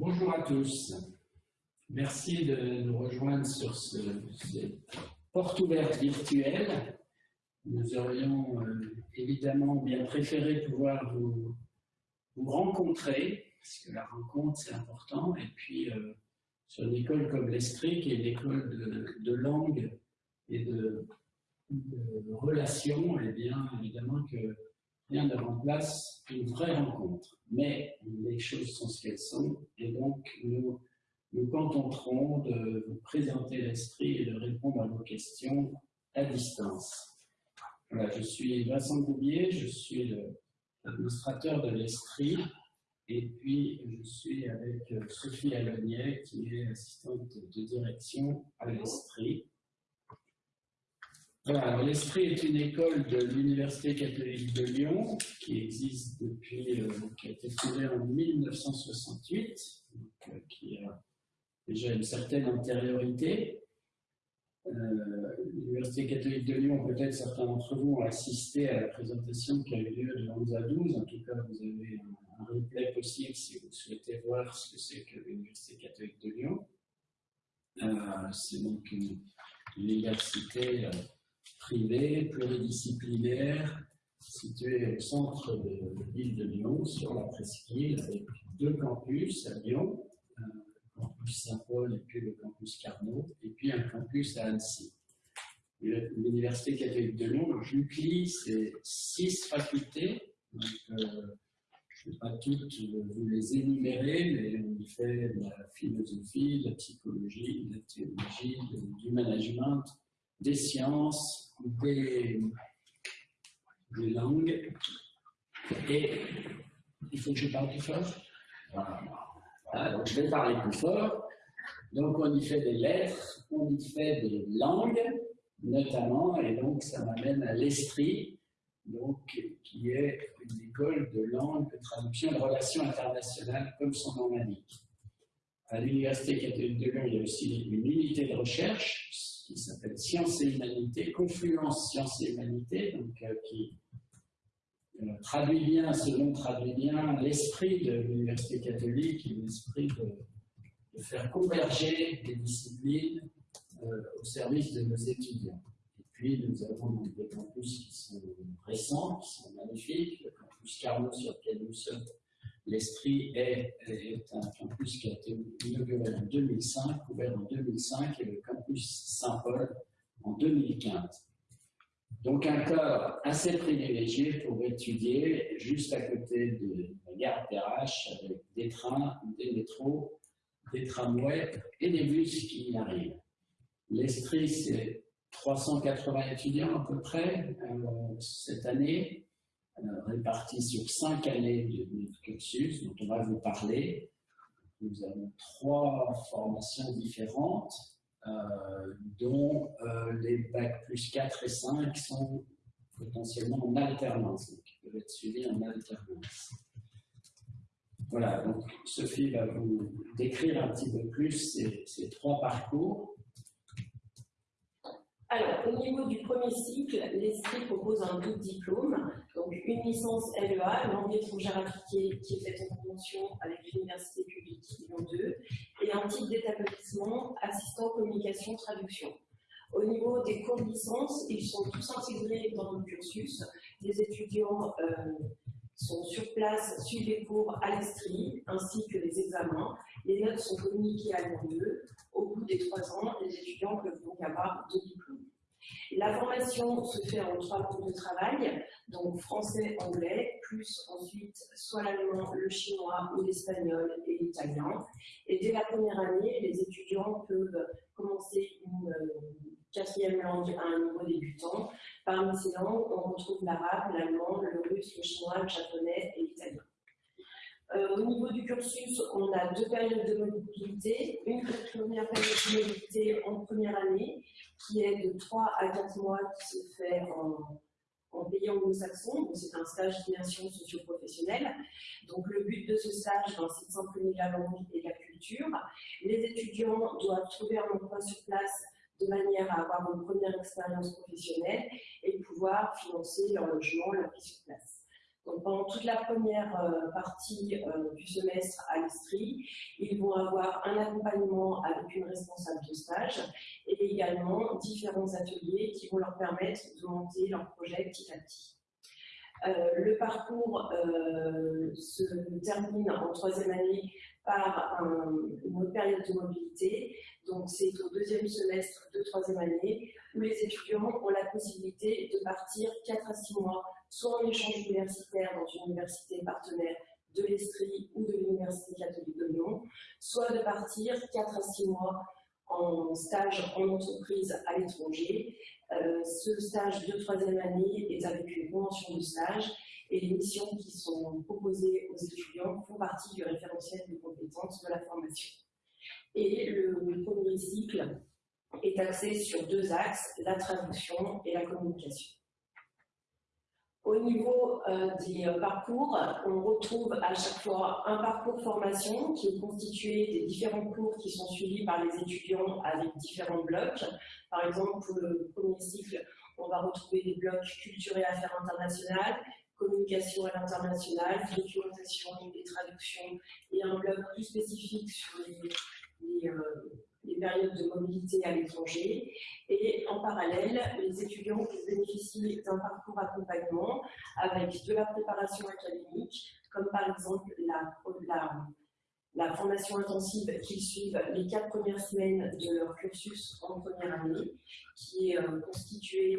Bonjour à tous. Merci de nous rejoindre sur ce, cette porte ouverte virtuelle. Nous aurions euh, évidemment bien préféré pouvoir vous, rencontrer, parce que la rencontre c'est important, et puis euh, sur une école comme l'Estrie, qui est une école de, langue et de, relations, eh bien évidemment que rien ne remplace une vraie rencontre. Mais les choses sont ce qu'elles sont, et donc nous nous contenterons de vous présenter l'Estrie et de répondre à vos questions à distance. Voilà, je suis Vincent Goubier, je suis l'administrateur de l'Estrie, et puis je suis avec Sophie Alonier, qui est assistante de direction à l'Estrie. Voilà, l'Esprit est une école de l'Université catholique de Lyon qui existe depuis, euh, qui a été fondée en 1968, donc, euh, qui a déjà une certaine antériorité. Euh, L'Université catholique de Lyon, peut-être certains d'entre vous ont assisté à la présentation qui a eu lieu de 11 à 12. En tout cas, vous avez un, replay possible si vous souhaitez voir ce que c'est que l'Université catholique de Lyon. C'est donc une, université privée, pluridisciplinaire, située au centre de l'île de Lyon, sur la presqu'île, avec deux campus à Lyon, campus Saint-Paul et puis le campus Carnot, et puis un campus à Annecy. L'Université catholique de Lyon, JUCLI, c'est six facultés. Donc, euh, je ne vais pas toutes vous les énumérer, mais on y fait la philosophie, la psychologie, la théologie, du management, des sciences, des, langues. Et il faut que je parle plus fort. Ah, donc je vais parler plus fort. Donc on y fait des lettres, on y fait des langues, notamment, et donc ça m'amène à l'Estrie, qui est une école de langue, de traduction de relations internationales, comme son nom l'indique. À l'Université catholique de Lyon, il y a aussi une unité de recherche qui s'appelle Sciences et Humanités, Confluence Sciences et Humanités, donc euh, qui euh, traduit bien, selon traduit bien l'esprit de l'Université catholique l'esprit de, de, faire converger des disciplines euh, au service de nos étudiants. Et puis, nous avons des campus qui sont récents, qui sont magnifiques. Le campus Carnot sur lequel nous sommes, l'Esprit est, un campus qui a été inauguré en 2005, ouvert en 2005, et le campus Saint-Paul en 2015. Donc un corps assez privilégié pour étudier juste à côté de la gare Perrache avec des trains, des métros, des tramways et des bus qui y arrivent. L'Estrie, c'est 380 étudiants à peu près euh, cette année, répartis sur cinq années de notre cursus dont on va vous parler. Nous avons trois formations différentes euh, dont euh, les bacs plus 4 et 5 sont potentiellement en alternance, donc ils peuvent être suivis en alternance. Voilà, donc Sophie va vous décrire un petit peu plus ces, trois parcours. Alors, au niveau du premier cycle, l'ESCRI propose un double diplôme, une licence LEA, langue étrangère appliquée, qui est faite en convention avec l'Université publique Lyon 2, et un titre d'établissement assistant communication traduction. Au niveau des cours de licence, ils sont tous intégrés dans le cursus. Les étudiants euh, sont sur place, suivent les cours à l'Estrie, ainsi que les examens. Les notes sont communiquées à Lyon 2. Au bout des trois ans, les étudiants peuvent donc avoir deux diplômes. La formation se fait en trois langues de travail, donc français, anglais, plus ensuite soit l'allemand, le chinois ou l'espagnol et l'italien. Et dès la première année, les étudiants peuvent commencer une quatrième langue à un niveau débutant. Parmi ces langues, on retrouve l'arabe, l'allemand, le russe, le chinois, le japonais et l'italien. Euh, au niveau du cursus, on a deux périodes de mobilité. Une première période de mobilité en première année, qui est de 3 à 4 mois, qui se fait en, pays anglo-saxon. C'est un stage d'immersion socio-professionnelle. Donc le but de ce stage, ben, c'est de la langue et la culture. Les étudiants doivent trouver un emploi sur place de manière à avoir une première expérience professionnelle et pouvoir financer leur logement, leur vie sur place. Pendant toute la première partie du semestre à l'Estrie, ils vont avoir un accompagnement avec une responsable de stage et également différents ateliers qui vont leur permettre de monter leur projet petit à petit. Euh, le parcours euh, se termine en troisième année par une autre période de mobilité. Donc, c'est au deuxième semestre de troisième année où les étudiants ont la possibilité de partir 4 à 6 mois, soit en échange universitaire dans une université partenaire de l'Estrie ou de l'Université catholique de Lyon, soit de partir 4 à 6 mois en stage en entreprise à l'étranger. Euh, ce stage de troisième année est avec une convention de stage et les missions qui sont proposées aux étudiants font partie du référentiel de compétences de la formation. Et le premier cycle est axé sur deux axes, la traduction et la communication. Au niveau euh, des euh, parcours, on retrouve à chaque fois un parcours formation qui est constitué des différents cours qui sont suivis par les étudiants avec différents blocs. Par exemple, pour le premier cycle, on va retrouver des blocs culture et affaires internationales, communication à l'international, documentation et traduction, et un bloc plus spécifique sur les, euh, les périodes de mobilité à l'étranger. Et en parallèle, les étudiants bénéficient d'un parcours accompagnement avec de la préparation académique, comme par exemple la, la, formation intensive qu'ils suivent les quatre premières semaines de leur cursus en première année, qui est euh, constituée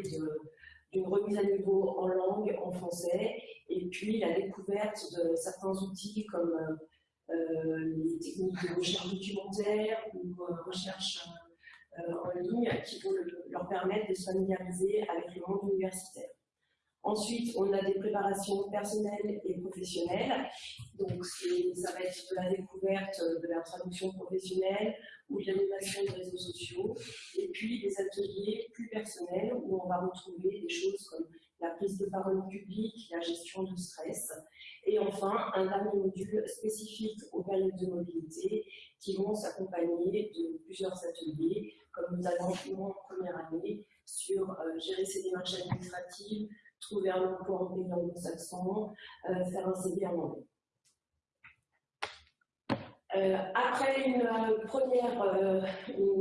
d'une remise à niveau en langue, en français, et puis la découverte de certains outils comme euh, les techniques de recherche documentaire ou euh, recherche euh, en ligne qui vont leur permettre de se familiariser avec le monde universitaire. Ensuite, on a des préparations personnelles et professionnelles. Donc, ça va être de la découverte de la traduction professionnelle ou de l'animation de réseaux sociaux. Et puis, des ateliers plus personnels où on va retrouver des choses comme la prise de parole publique, la gestion du stress, et enfin un dernier module spécifique aux périodes de mobilité qui vont s'accompagner de plusieurs ateliers, comme nous avons en première année sur euh, gérer ses démarches administratives, trouver un emploi en pays anglo-saxon, euh, faire un CV en anglais. Euh, après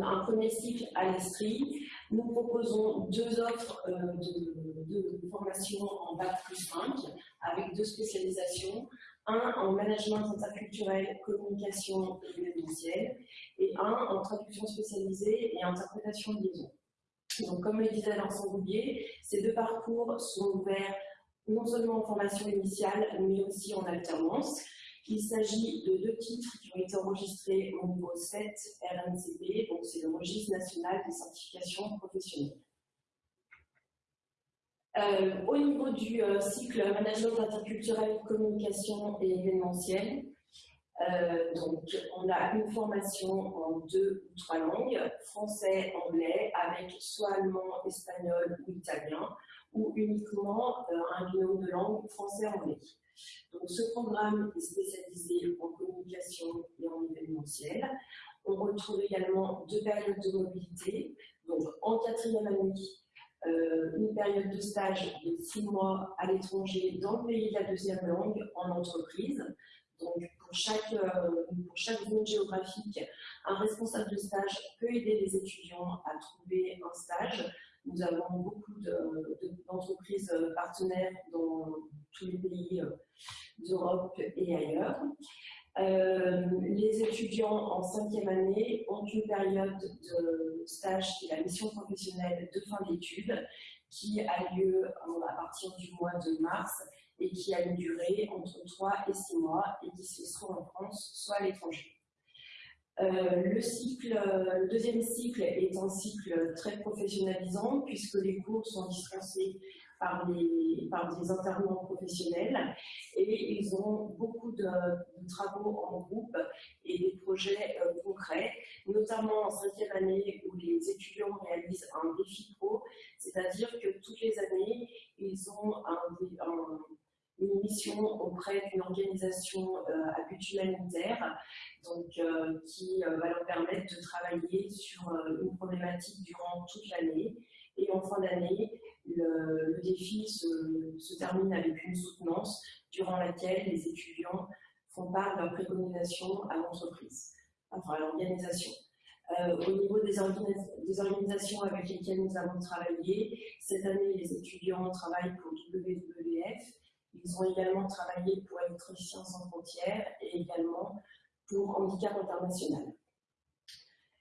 un premier cycle à l'Estrie, nous proposons deux offres de, de, formation en Bac plus 5 avec deux spécialisations, un en management interculturel, communication et événementiel, et un en traduction spécialisée et interprétation de liaison. Donc, comme le disait Vincent Roubier, ces deux parcours sont ouverts non seulement en formation initiale, mais aussi en alternance. Il s'agit de deux titres qui ont été enregistrés au niveau 7 RNCP, donc c'est le registre national des certifications professionnelles. Euh, au niveau du euh, cycle management interculturel, communication et événementiel, euh, on a une formation en deux ou trois langues, français, anglais, avec soit allemand, espagnol ou italien, ou uniquement un binôme de langue français-anglais. Donc ce programme est spécialisé en communication et en événementiel. On retrouve également deux périodes de mobilité, donc en quatrième année, euh, une période de stage de six mois à l'étranger dans le pays de la deuxième langue en entreprise. Donc, pour chaque, euh, pour chaque zone géographique, un responsable de stage peut aider les étudiants à trouver un stage. Nous avons beaucoup d'entreprises partenaires dans tous les pays euh, d'Europe et ailleurs. Euh, les étudiants en cinquième année ont une période de stage qui est la mission professionnelle de fin d'études qui a lieu à partir du mois de mars et qui a une durée entre 3 et 6 mois et qui se soit en France, soit à l'étranger. Euh, le, cycle, le deuxième cycle est un cycle très professionnalisant puisque les cours sont dispensés par des, par intervenants professionnels. Et ils ont beaucoup de, travaux en groupe et des projets euh, concrets, notamment en cinquième année où les étudiants réalisent un défi pro, c'est-à-dire que toutes les années, ils ont une mission auprès d'une organisation euh, à but humanitaire donc, euh, qui va leur permettre de travailler sur une problématique durant toute l'année. Et en fin d'année, le, défi se, termine avec une soutenance durant laquelle les étudiants font part de leurs préconisations à l'entreprise, enfin à l'organisation. Euh, au niveau des, des, organisations avec lesquelles nous avons travaillé, cette année, les étudiants travaillent pour WWF. Ils ont également travaillé pour Électriciens sans frontières et également pour Handicap International.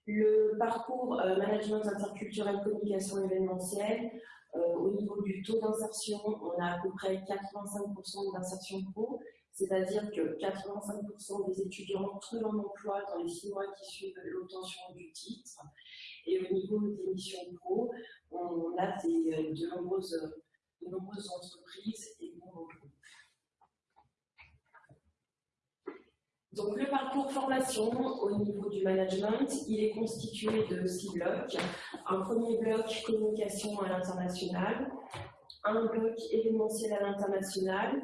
Le parcours euh, management interculturel, communication événementielle, euh, au niveau du taux d'insertion, on a à peu près 85% d'insertion pro, c'est-à-dire que 85% des étudiants trouvent un emploi dans les six mois qui suivent l'obtention du titre. Et au niveau des missions pro, on a de, nombreuses, de nombreuses entreprises et de nombreux groupes. Donc, le parcours formation au niveau du management, il est constitué de six blocs. Un premier bloc communication à l'international, un bloc événementiel à l'international,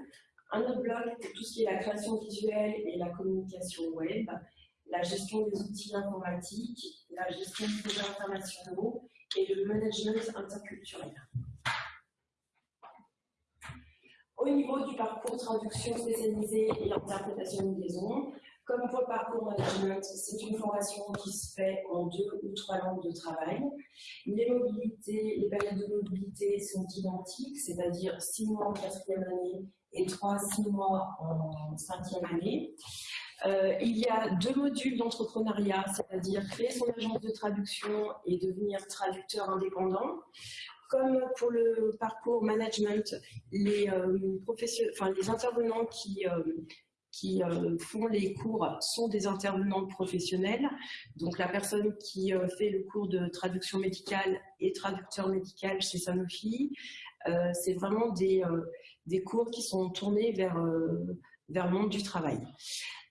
un autre bloc tout ce qui est la création visuelle et la communication web, la gestion des outils informatiques, la gestion des projets internationaux et le management interculturel. Au niveau du parcours traduction spécialisée et interprétation de liaison, comme pour le parcours management, c'est une formation qui se fait en deux ou trois langues de travail. Les mobilités, les périodes de mobilité sont identiques, c'est-à-dire six mois en quatrième année et trois, six mois en cinquième année. Euh, il y a deux modules d'entrepreneuriat, c'est-à-dire créer son agence de traduction et devenir traducteur indépendant. Comme pour le parcours management, les, euh, enfin, les intervenants qui, euh, qui euh, font les cours sont des intervenants professionnels. Donc la personne qui fait le cours de traduction médicale et traducteur médical chez Sanofi, c'est vraiment des, des, cours qui sont tournés vers, vers le monde du travail.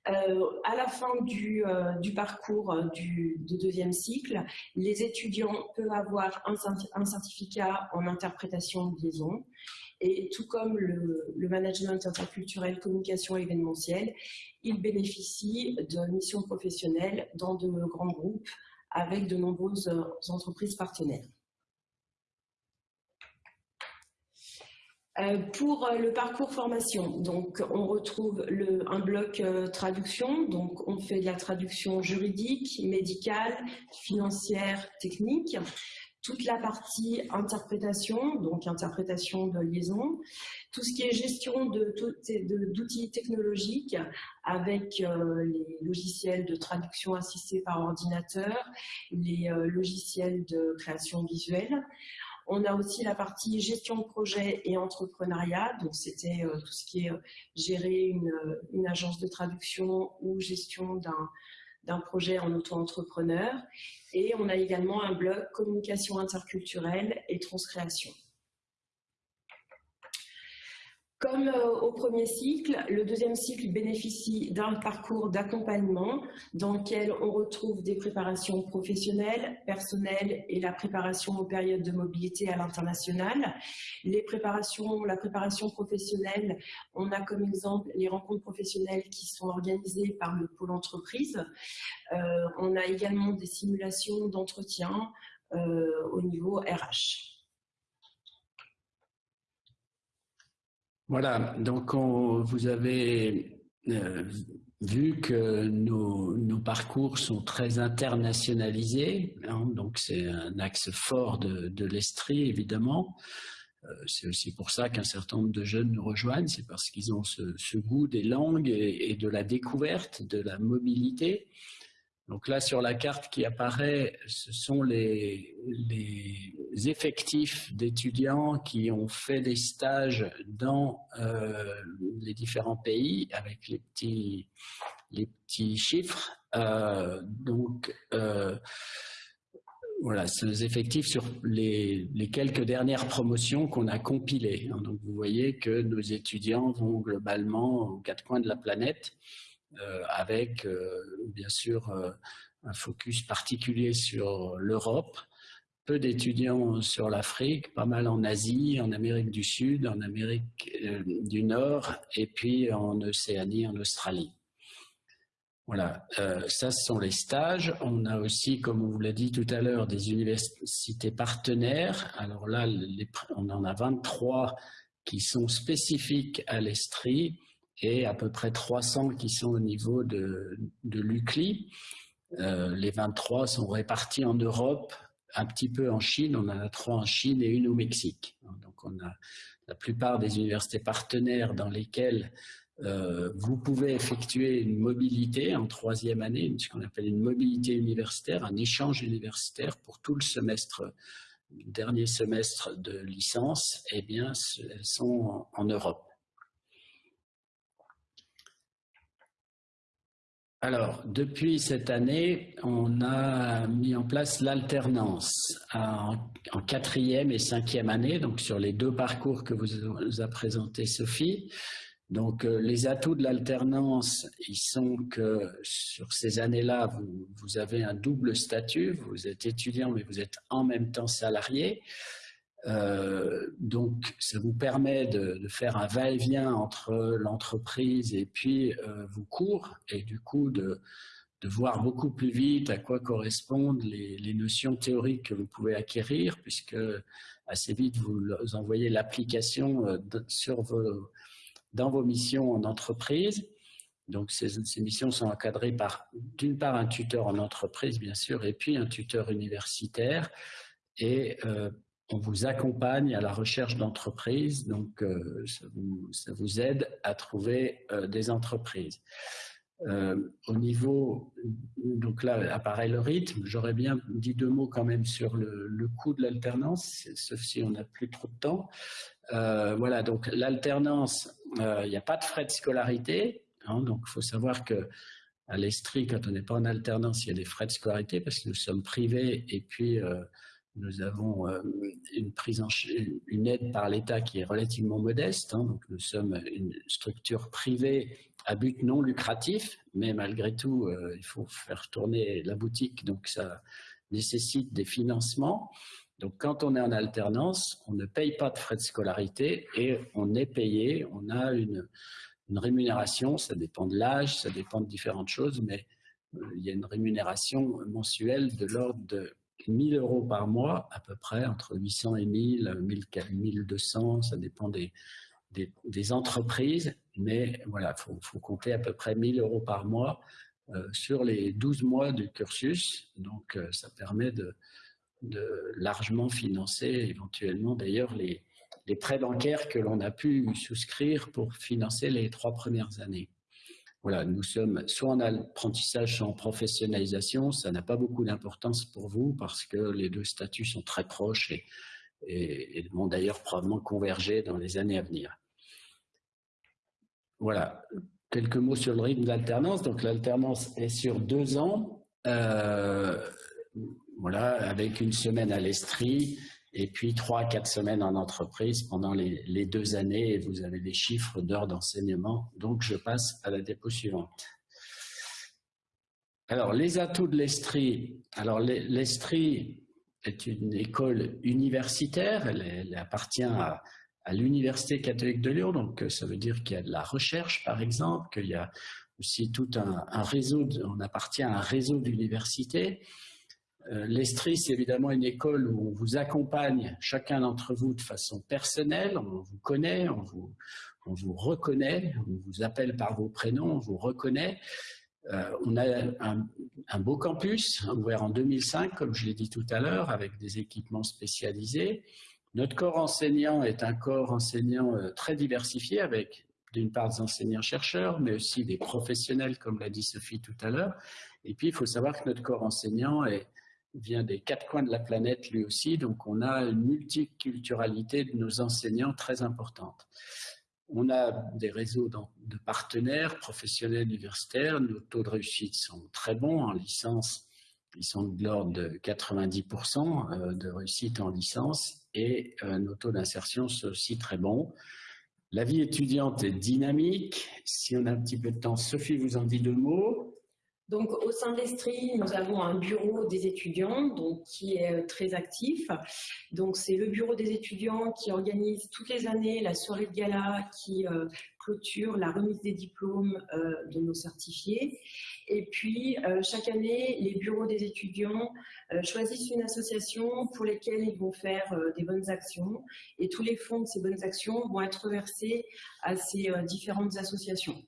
À la fin du, du parcours du, deuxième cycle, les étudiants peuvent avoir un, certificat en interprétation de liaison et tout comme le, management interculturel, communication événementielle, il bénéficie de missions professionnelles dans de grands groupes avec de nombreuses entreprises partenaires. Pour le parcours formation, donc on retrouve un bloc euh, traduction, donc on fait de la traduction juridique, médicale, financière, technique. Toute la partie interprétation, donc interprétation de liaison, tout ce qui est gestion d'outils technologiques avec euh, les logiciels de traduction assistée par ordinateur, les euh, logiciels de création visuelle. On a aussi la partie gestion de projet et entrepreneuriat, donc c'était euh, tout ce qui est gérer une, une, agence de traduction ou gestion d'un projet en auto-entrepreneur. Et on a également un blog communication interculturelle et transcréation. Comme euh, au premier cycle, le deuxième cycle bénéficie d'un parcours d'accompagnement dans lequel on retrouve des préparations professionnelles, personnelles et la préparation aux périodes de mobilité à l'international. Les préparations, la préparation professionnelle, on a comme exemple les rencontres professionnelles qui sont organisées par le pôle entreprise. Euh, on a également des simulations d'entretien euh, au niveau RH. Voilà, donc vous avez euh, vu que nos, parcours sont très internationalisés, hein, donc c'est un axe fort de, l'Estrie évidemment. Euh, c'est aussi pour ça qu'un certain nombre de jeunes nous rejoignent, c'est parce qu'ils ont ce, goût des langues et, de la découverte, de la mobilité. Donc là, sur la carte qui apparaît, ce sont les, effectifs d'étudiants qui ont fait des stages dans euh, les différents pays avec les petits, chiffres. Euh, donc, euh, voilà, les effectifs sur les, les, quelques dernières promotions qu'on a compilées. Donc, vous voyez que nos étudiants vont globalement aux quatre coins de la planète. Euh, avec euh, bien sûr euh, un focus particulier sur l'Europe, peu d'étudiants sur l'Afrique, pas mal en Asie, en Amérique du Sud, en Amérique du Nord et puis en Océanie, en Australie. Voilà, ça ce sont les stages. On a aussi, comme on vous l'a dit tout à l'heure, des universités partenaires. Alors là, on en a 23 qui sont spécifiques à l'Estrie et à peu près 300 qui sont au niveau de, de l'UCLI. Euh, les 23 sont répartis en Europe, un petit peu en Chine, on en a trois en Chine et une au Mexique. Donc on a la plupart des universités partenaires dans lesquelles euh, vous pouvez effectuer une mobilité en troisième année, ce qu'on appelle une mobilité universitaire, un échange universitaire pour tout le semestre, dernier semestre de licence, eh bien, elles sont en Europe. Alors, depuis cette année, on a mis en place l'alternance en, quatrième et cinquième année, donc sur les deux parcours que vous a présenté Sophie. Donc, euh, les atouts de l'alternance, ils sont que sur ces années-là, vous, vous, avez un double statut. Vous êtes étudiant, mais vous êtes en même temps salarié. Euh, donc, ça vous permet de, faire un va-et-vient entre l'entreprise et puis euh, vos cours, et du coup de, voir beaucoup plus vite à quoi correspondent les, notions théoriques que vous pouvez acquérir, puisque assez vite vous envoyez l'application euh, dans vos missions en entreprise. Donc, ces, missions sont encadrées par, d'une part, un tuteur en entreprise, bien sûr, et puis un tuteur universitaire. Et on vous accompagne à la recherche d'entreprises, donc euh, ça, vous, aide à trouver euh, des entreprises. Euh, au niveau, donc là apparaît le rythme, j'aurais bien dit deux mots quand même sur le, coût de l'alternance, sauf si on n'a plus trop de temps. voilà, donc l'alternance, il n'y a pas de frais de scolarité, hein, donc il faut savoir que à l'Estrie, quand on n'est pas en alternance, il y a des frais de scolarité parce que nous sommes privés et puis nous avons euh, une prise une aide par l'État qui est relativement modeste. Hein. donc nous sommes une structure privée à but non lucratif, mais malgré tout, euh, il faut faire tourner la boutique, donc ça nécessite des financements. Donc quand on est en alternance, on ne paye pas de frais de scolarité et on est payé, on a une, une rémunération, ça dépend de l'âge, ça dépend de différentes choses, mais euh, il y a une rémunération mensuelle de l'ordre de 1000 euros par mois, à peu près, entre 800 et 1000, 1200, ça dépend des, des, entreprises, mais voilà, il faut, compter à peu près 1000 euros par mois euh, sur les 12 mois du cursus, donc euh, ça permet de, de, largement financer éventuellement d'ailleurs les, les prêts bancaires que l'on a pu souscrire pour financer les trois premières années voilà, nous sommes soit en apprentissage, soit en professionnalisation. Ça n'a pas beaucoup d'importance pour vous parce que les deux statuts sont très proches et, vont d'ailleurs probablement converger dans les années à venir. Voilà, quelques mots sur le rythme d'alternance. Donc l'alternance est sur deux ans, euh, voilà, avec une semaine à l'Estrie, et puis trois à quatre semaines en entreprise pendant les, deux années, et vous avez des chiffres d'heures d'enseignement. Donc, je passe à la dépôt suivante. Alors, les atouts de l'Estrie. Alors, l'Estrie est une école universitaire, elle, appartient à, l'Université catholique de Lyon, donc ça veut dire qu'il y a de la recherche, par exemple, qu'il y a aussi tout un réseau, on appartient à un réseau d'universités. Euh, L'Estrie, c'est évidemment une école où on vous accompagne, chacun d'entre vous, de façon personnelle. On vous connaît, on vous, on vous reconnaît, on vous appelle par vos prénoms, on vous reconnaît. Euh, on a un, beau campus, ouvert en 2005, comme je l'ai dit tout à l'heure, avec des équipements spécialisés. Notre corps enseignant est un corps enseignant euh, très diversifié, avec d'une part des enseignants-chercheurs, mais aussi des professionnels, comme l'a dit Sophie tout à l'heure. Et puis, il faut savoir que notre corps enseignant est, vient des quatre coins de la planète lui aussi, donc on a une multiculturalité de nos enseignants très importante. On a des réseaux de partenaires professionnels universitaires, nos taux de réussite sont très bons en licence, ils sont de l'ordre de 90% euh, de réussite en licence et euh, nos taux d'insertion sont aussi très bons. La vie étudiante est dynamique. Si on a un petit peu de temps, Sophie vous en dit deux mots. Donc, au sein de l'Estrie, nous avons un bureau des étudiants qui est euh, très actif. Donc, c'est le bureau des étudiants qui organise toutes les années la soirée de gala qui euh, clôture la remise des diplômes euh, de nos certifiés. Et puis, chaque année, les bureaux des étudiants choisissent une association pour lesquelles ils vont faire des bonnes actions. Et tous les fonds de ces bonnes actions vont être versés à ces différentes associations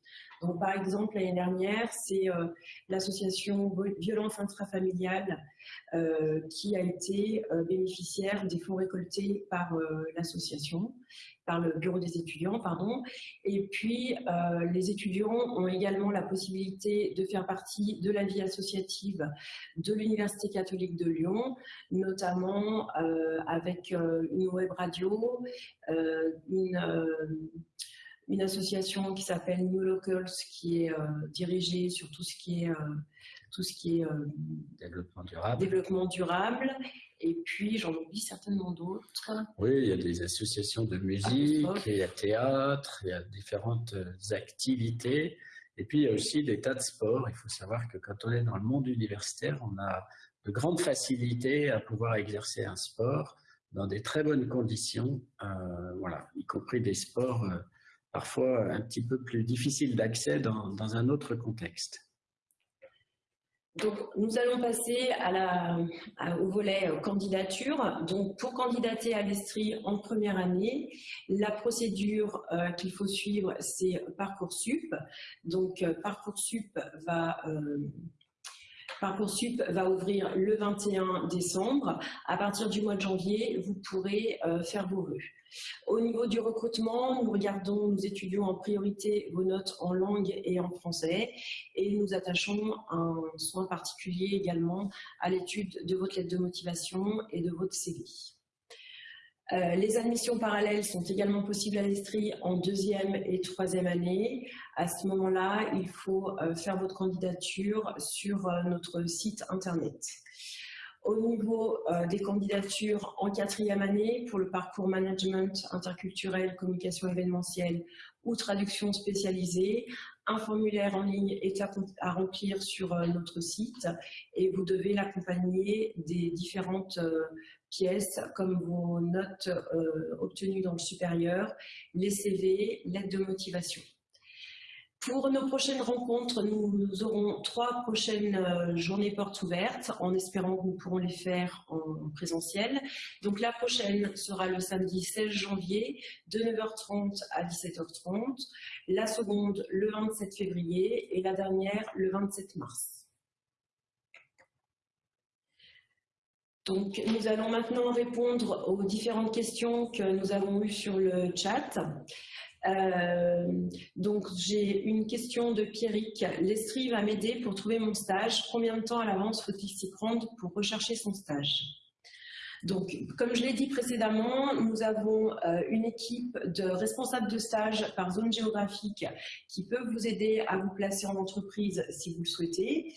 par exemple, l'année dernière, c'est euh, l'association Violence intrafamiliale euh, qui a été euh, bénéficiaire des fonds récoltés par l'association, par le bureau des étudiants, pardon. Et puis, les étudiants ont également la possibilité de faire partie de la vie associative de l'Université catholique de Lyon, notamment avec une web radio, une une association qui s'appelle New Locals, qui est euh, dirigée sur tout ce qui est, euh, tout ce qui est euh, développement durable. développement durable. Et puis, j'en oublie certainement d'autres. Oui, il y a des associations de musique, il y a théâtre, il y a différentes activités. Et puis, il y a aussi des tas de sports. Il faut savoir que quand on est dans le monde universitaire, on a de grandes facilités à pouvoir exercer un sport dans des très bonnes conditions, voilà, y compris des sports parfois un petit peu plus difficile d'accès dans, un autre contexte. Donc, nous allons passer au volet euh, candidature. Donc, pour candidater à l'Estrie en première année, la procédure euh, qu'il faut suivre, c'est Parcoursup. Donc, euh, Parcoursup va Parcoursup va ouvrir le 21 décembre. À partir du mois de janvier, vous pourrez faire vos vœux. Au niveau du recrutement, nous regardons, nous étudions en priorité vos notes en langue et en français et nous attachons un soin particulier également à l'étude de votre lettre de motivation et de votre CV. Euh, les admissions parallèles sont également possibles à l'Estrie en deuxième et troisième année. À ce moment-là, il faut euh, faire votre candidature sur euh, notre site internet. Au niveau euh, des candidatures en quatrième année pour le parcours management interculturel, communication événementielle ou traduction spécialisée, un formulaire en ligne est à, remplir sur euh, notre site et vous devez l'accompagner des différentes euh, pièces comme vos notes obtenues dans le supérieur, les CV, l'aide de motivation. Pour nos prochaines rencontres, nous, aurons trois prochaines euh, journées portes ouvertes, en espérant que nous pourrons les faire en présentiel. Donc la prochaine sera le samedi 16 janvier, de 9h30 à 17h30. La seconde, le 27 février, et la dernière, le 27 mars. Donc, nous allons maintenant répondre aux différentes questions que nous avons eues sur le chat. Euh, donc j'ai une question de Pierrick. L'Estrie va m'aider pour trouver mon stage. Combien de temps à l'avance faut-il s'y prendre pour rechercher son stage? Donc, comme je l'ai dit précédemment, nous avons euh, une équipe de responsables de stage par zone géographique qui peuvent vous aider à vous placer en entreprise si vous le souhaitez.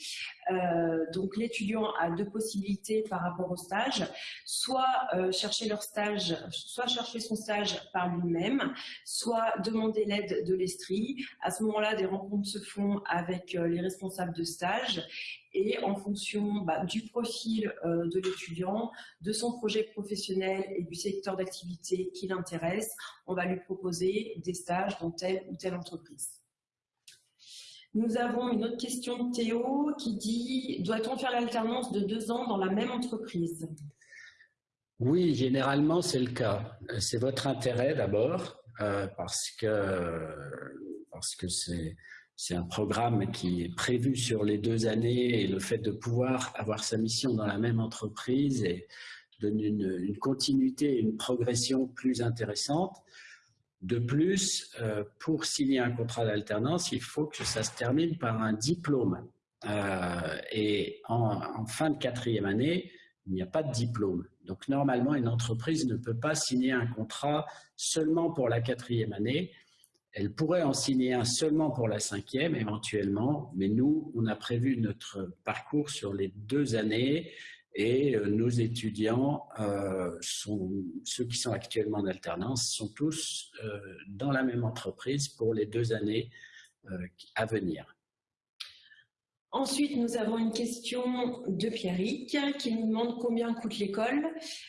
Euh, donc l'étudiant a deux possibilités par rapport au stage, soit euh, chercher leur stage, soit chercher son stage par lui-même, soit demander l'aide de l'Estrie. À ce moment-là, des rencontres se font avec euh, les responsables de stage et en fonction bah, du profil de l'étudiant, de son projet professionnel et du secteur d'activité qui l'intéresse, on va lui proposer des stages dans telle ou telle entreprise. Nous avons une autre question de Théo qui dit « Doit-on faire l'alternance de deux ans dans la même entreprise ?» Oui, généralement c'est le cas. C'est votre intérêt d'abord, euh, parce que parce que c'est un programme qui est prévu sur les deux années et le fait de pouvoir avoir sa mission dans la même entreprise et donne une, une continuité et une progression plus intéressante. De plus, euh, pour signer un contrat d'alternance, il faut que ça se termine par un diplôme. Euh, et en, fin de quatrième année, il n'y a pas de diplôme. Donc normalement, une entreprise ne peut pas signer un contrat seulement pour la quatrième année. Elle pourrait en signer un seulement pour la cinquième éventuellement, mais nous, on a prévu notre parcours sur les deux années et euh, nos étudiants, euh, ceux qui sont actuellement en alternance, sont tous euh, dans la même entreprise pour les deux années à venir. Ensuite, nous avons une question de Pierrick qui nous demande combien coûte l'école.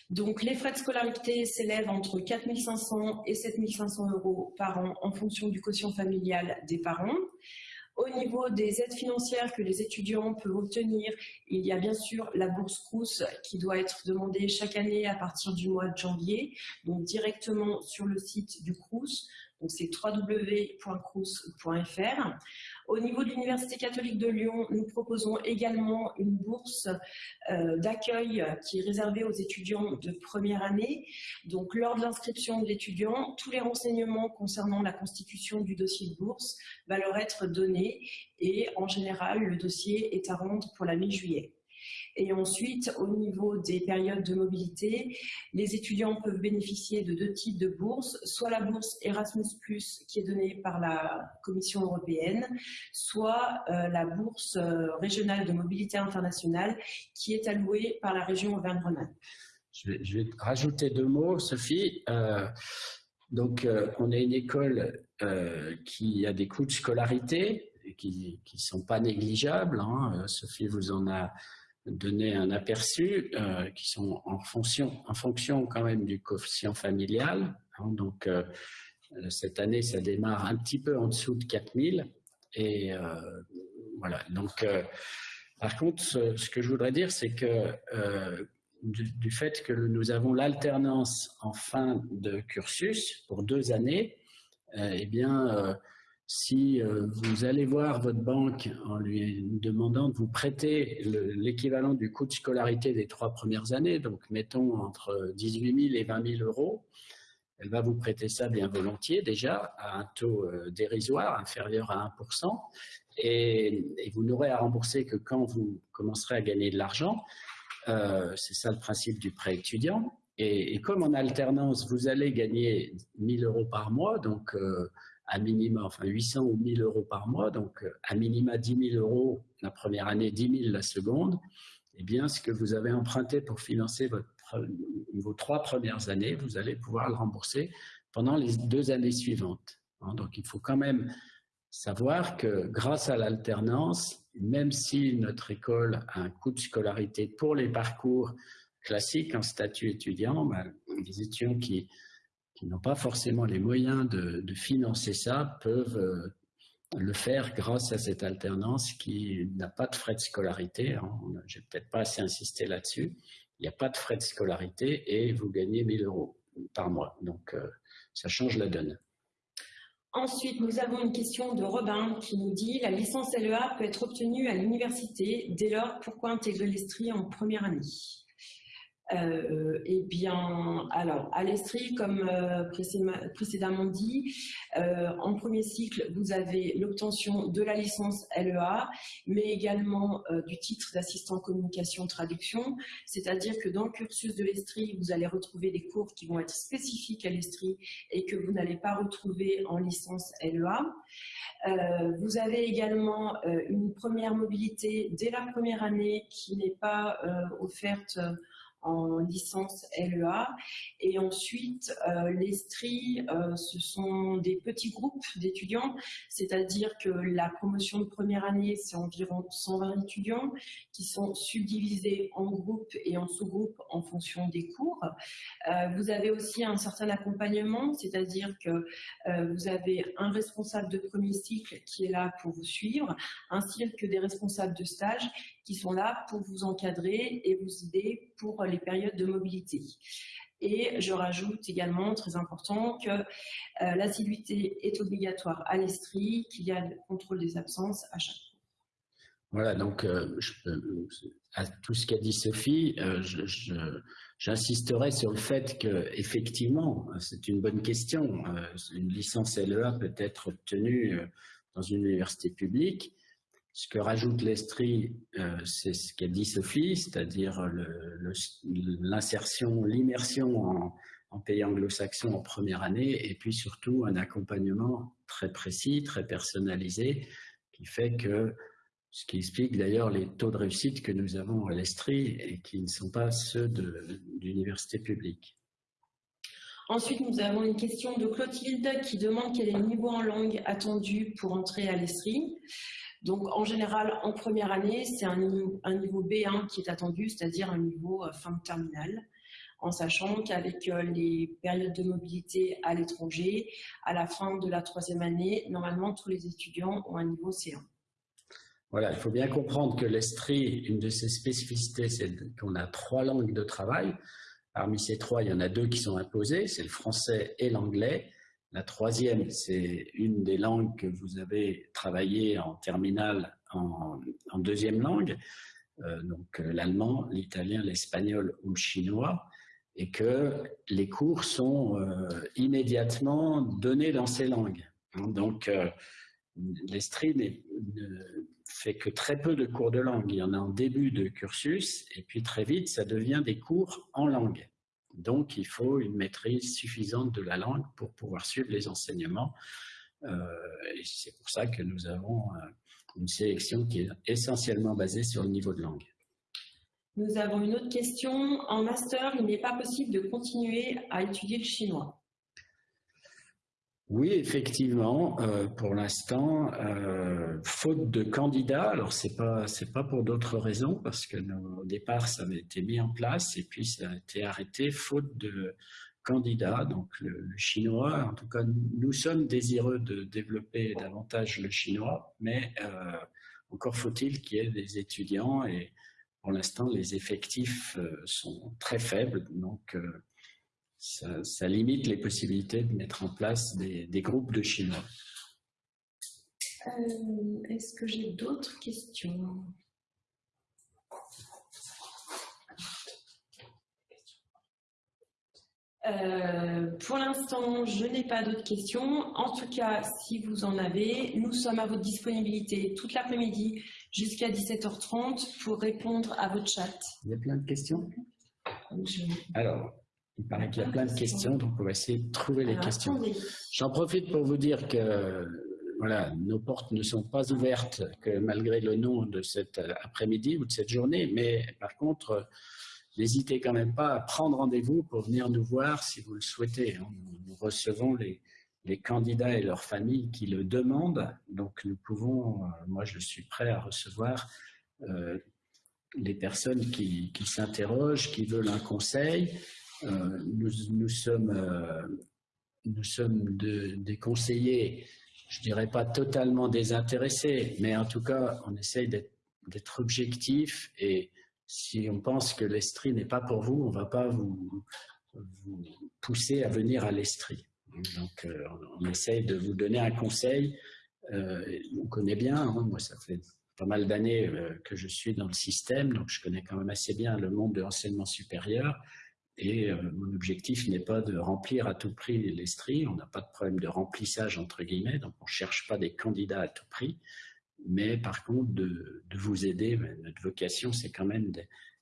Donc, les frais de scolarité s'élèvent entre 4 500 et 7 500 euros par an en fonction du quotient familial des parents. Au niveau des aides financières que les étudiants peuvent obtenir, il y a bien sûr la bourse Crous qui doit être demandée chaque année à partir du mois de janvier, donc directement sur le site du Crous. Donc c'est www.crous.fr. Au niveau de l'Université catholique de Lyon, nous proposons également une bourse euh, d'accueil qui est réservée aux étudiants de première année. Donc, lors de l'inscription de l'étudiant, tous les renseignements concernant la constitution du dossier de bourse va leur être donné et en général, le dossier est à rendre pour la mi-juillet. Et ensuite, au niveau des périodes de mobilité, les étudiants peuvent bénéficier de deux types de bourses, soit la bourse Erasmus+, qui est donnée par la Commission européenne, soit euh, la bourse euh, régionale de mobilité internationale, qui est allouée par la région Auvergne-Rhône-Alpes. Je, vais, rajouter deux mots, Sophie. Euh, donc, on a une école qui a des coûts de scolarité qui ne sont pas négligeables. Hein. Sophie vous en a donner un aperçu euh, qui sont en fonction, en fonction quand même du coefficient familial. Hein. donc, euh, cette année, ça démarre un petit peu en dessous de 4000. Et euh, voilà. Donc, par contre, ce, que je voudrais dire, c'est que du, fait que nous avons l'alternance en fin de cursus pour deux années, eh bien, si euh, vous allez voir votre banque en lui demandant de vous prêter l'équivalent du coût de scolarité des trois premières années, donc mettons entre 18 000 et 20 000 euros, elle va vous prêter ça bien volontiers déjà à un taux euh, dérisoire inférieur à 1%, et, vous n'aurez à rembourser que quand vous commencerez à gagner de l'argent. Euh, c'est ça le principe du prêt étudiant. Et, comme en alternance, vous allez gagner 1000 euros par mois, donc à minima, enfin 800 ou 1000 euros par mois, donc euh, à minima 10 000 euros la première année, 10 000 la seconde, eh bien, ce que vous avez emprunté pour financer votre, vos trois premières années, vous allez pouvoir le rembourser pendant les deux années suivantes. Hein. Donc, il faut quand même savoir que grâce à l'alternance, même si notre école a un coût de scolarité pour les parcours classiques en statut étudiant, ben, les étudiants qui qui n'ont pas forcément les moyens de, financer ça peuvent euh, le faire grâce à cette alternance qui n'a pas de frais de scolarité. Hein. Je n'ai peut-être pas assez insisté là-dessus. Il n'y a pas de frais de scolarité et vous gagnez 1000 euros par mois. Donc, euh, ça change la donne. Ensuite, nous avons une question de Robin qui nous dit « La licence LEA peut être obtenue à l'université. Dès lors, pourquoi intégrer l'Estrie en première année ?» Euh, eh bien, alors, à l'Estrie, comme euh, précédemment dit, euh, en premier cycle, vous avez l'obtention de la licence LEA, mais également du titre d'assistant communication traduction, c'est-à-dire que dans le cursus de l'Estrie, vous allez retrouver des cours qui vont être spécifiques à l'Estrie et que vous n'allez pas retrouver en licence LEA. vous avez également une première mobilité dès la première année qui n'est pas offerte en licence LEA. Et ensuite, euh, l'ESTRI, euh, ce sont des petits groupes d'étudiants, c'est-à-dire que la promotion de première année, c'est environ 120 étudiants qui sont subdivisés en groupes et en sous-groupes en fonction des cours. Euh, vous avez aussi un certain accompagnement, c'est-à-dire que vous avez un responsable de premier cycle qui est là pour vous suivre, ainsi que des responsables de stage qui sont là pour vous encadrer et vous aider pour les périodes de mobilité. Et je rajoute également, très important, que euh, l'assiduité est obligatoire à l'Estrie, qu'il y a le contrôle des absences à chaque fois. Voilà, donc euh, à tout ce qu'a dit Sophie, euh, j'insisterai sur le fait que effectivement, c'est une bonne question. une licence LEA peut être obtenue dans une université publique, ce que rajoute l'Estrie, euh, c'est ce qu'a dit Sophie, c'est-à-dire l'insertion, l'immersion en, pays anglo-saxon en première année, et puis surtout un accompagnement très précis, très personnalisé, qui fait que, ce qui explique d'ailleurs les taux de réussite que nous avons à l'Estrie et qui ne sont pas ceux d'universités publiques. Ensuite, nous avons une question de Clotilde qui demande quel est le niveau en langue attendu pour entrer à l'Estrie. Donc en général, en première année, c'est un, niveau B1 qui est attendu, c'est-à-dire un niveau euh, fin de terminale, en sachant qu'avec euh, les périodes de mobilité à l'étranger, à la fin de la troisième année, normalement tous les étudiants ont un niveau C1. Voilà, il faut bien comprendre que l'Estrie, une de ses spécificités, c'est qu'on a trois langues de travail. Parmi ces trois, il y en a deux qui sont imposées, c'est le français et l'anglais. La troisième, c'est une des langues que vous avez travaillé en terminale en, deuxième langue, euh, donc euh, l'allemand, l'italien, l'espagnol ou le chinois, et que les cours sont euh, immédiatement donnés dans ces langues. Donc, l'Estrie ne fait que très peu de cours de langue. Il y en a en début de cursus, et puis très vite, ça devient des cours en langue. Donc, il faut une maîtrise suffisante de la langue pour pouvoir suivre les enseignements. Euh, et c'est pour ça que nous avons euh, une sélection qui est essentiellement basée sur le niveau de langue. Nous avons une autre question. En master, il n'est pas possible de continuer à étudier le chinois. Oui, effectivement, euh, pour l'instant, faute de candidats, alors c'est pas pas pour d'autres raisons parce que au départ ça avait été mis en place et puis ça a été arrêté faute de candidats. Donc le, chinois, en tout cas, nous sommes désireux de développer davantage le chinois, mais euh, encore faut-il qu'il y ait des étudiants et pour l'instant les effectifs euh, sont très faibles, donc ça, limite les possibilités de mettre en place des, des groupes de chinois. Euh, est-ce que j'ai d'autres questions? Euh, pour l'instant, je n'ai pas d'autres questions. En tout cas, si vous en avez, nous sommes à votre disponibilité toute l'après-midi jusqu'à 17h30 pour répondre à votre chat. Il y a plein de questions? Alors, il paraît qu'il y a plein de questions, donc on va essayer de trouver les questions. J'en profite pour vous dire que voilà, nos portes ne sont pas ouvertes que malgré le nom de cet après-midi ou de cette journée, mais par contre, n'hésitez quand même pas à prendre rendez-vous pour venir nous voir si vous le souhaitez. Hein. Nous, recevons les, candidats et leurs familles qui le demandent, donc nous pouvons, euh, moi je suis prêt à recevoir euh, les personnes qui, s'interrogent, qui veulent un conseil. Euh, nous, sommes, nous sommes des conseillers je dirais pas totalement désintéressé, mais en tout cas, on essaye d'être objectif et si on pense que l'Estrie n'est pas pour vous, on ne va pas vous, pousser à venir à l'Estrie. Donc, euh, on essaye de vous donner un conseil. Euh, on connaît bien, hein, moi ça fait pas mal d'années euh, que je suis dans le système, donc je connais quand même assez bien le monde de l'enseignement supérieur. Et euh, mon objectif n'est pas de remplir à tout prix l'Estrie. On n'a pas de problème de remplissage, entre guillemets, donc on ne cherche pas des candidats à tout prix. Mais par contre, de, vous aider, notre vocation, c'est quand même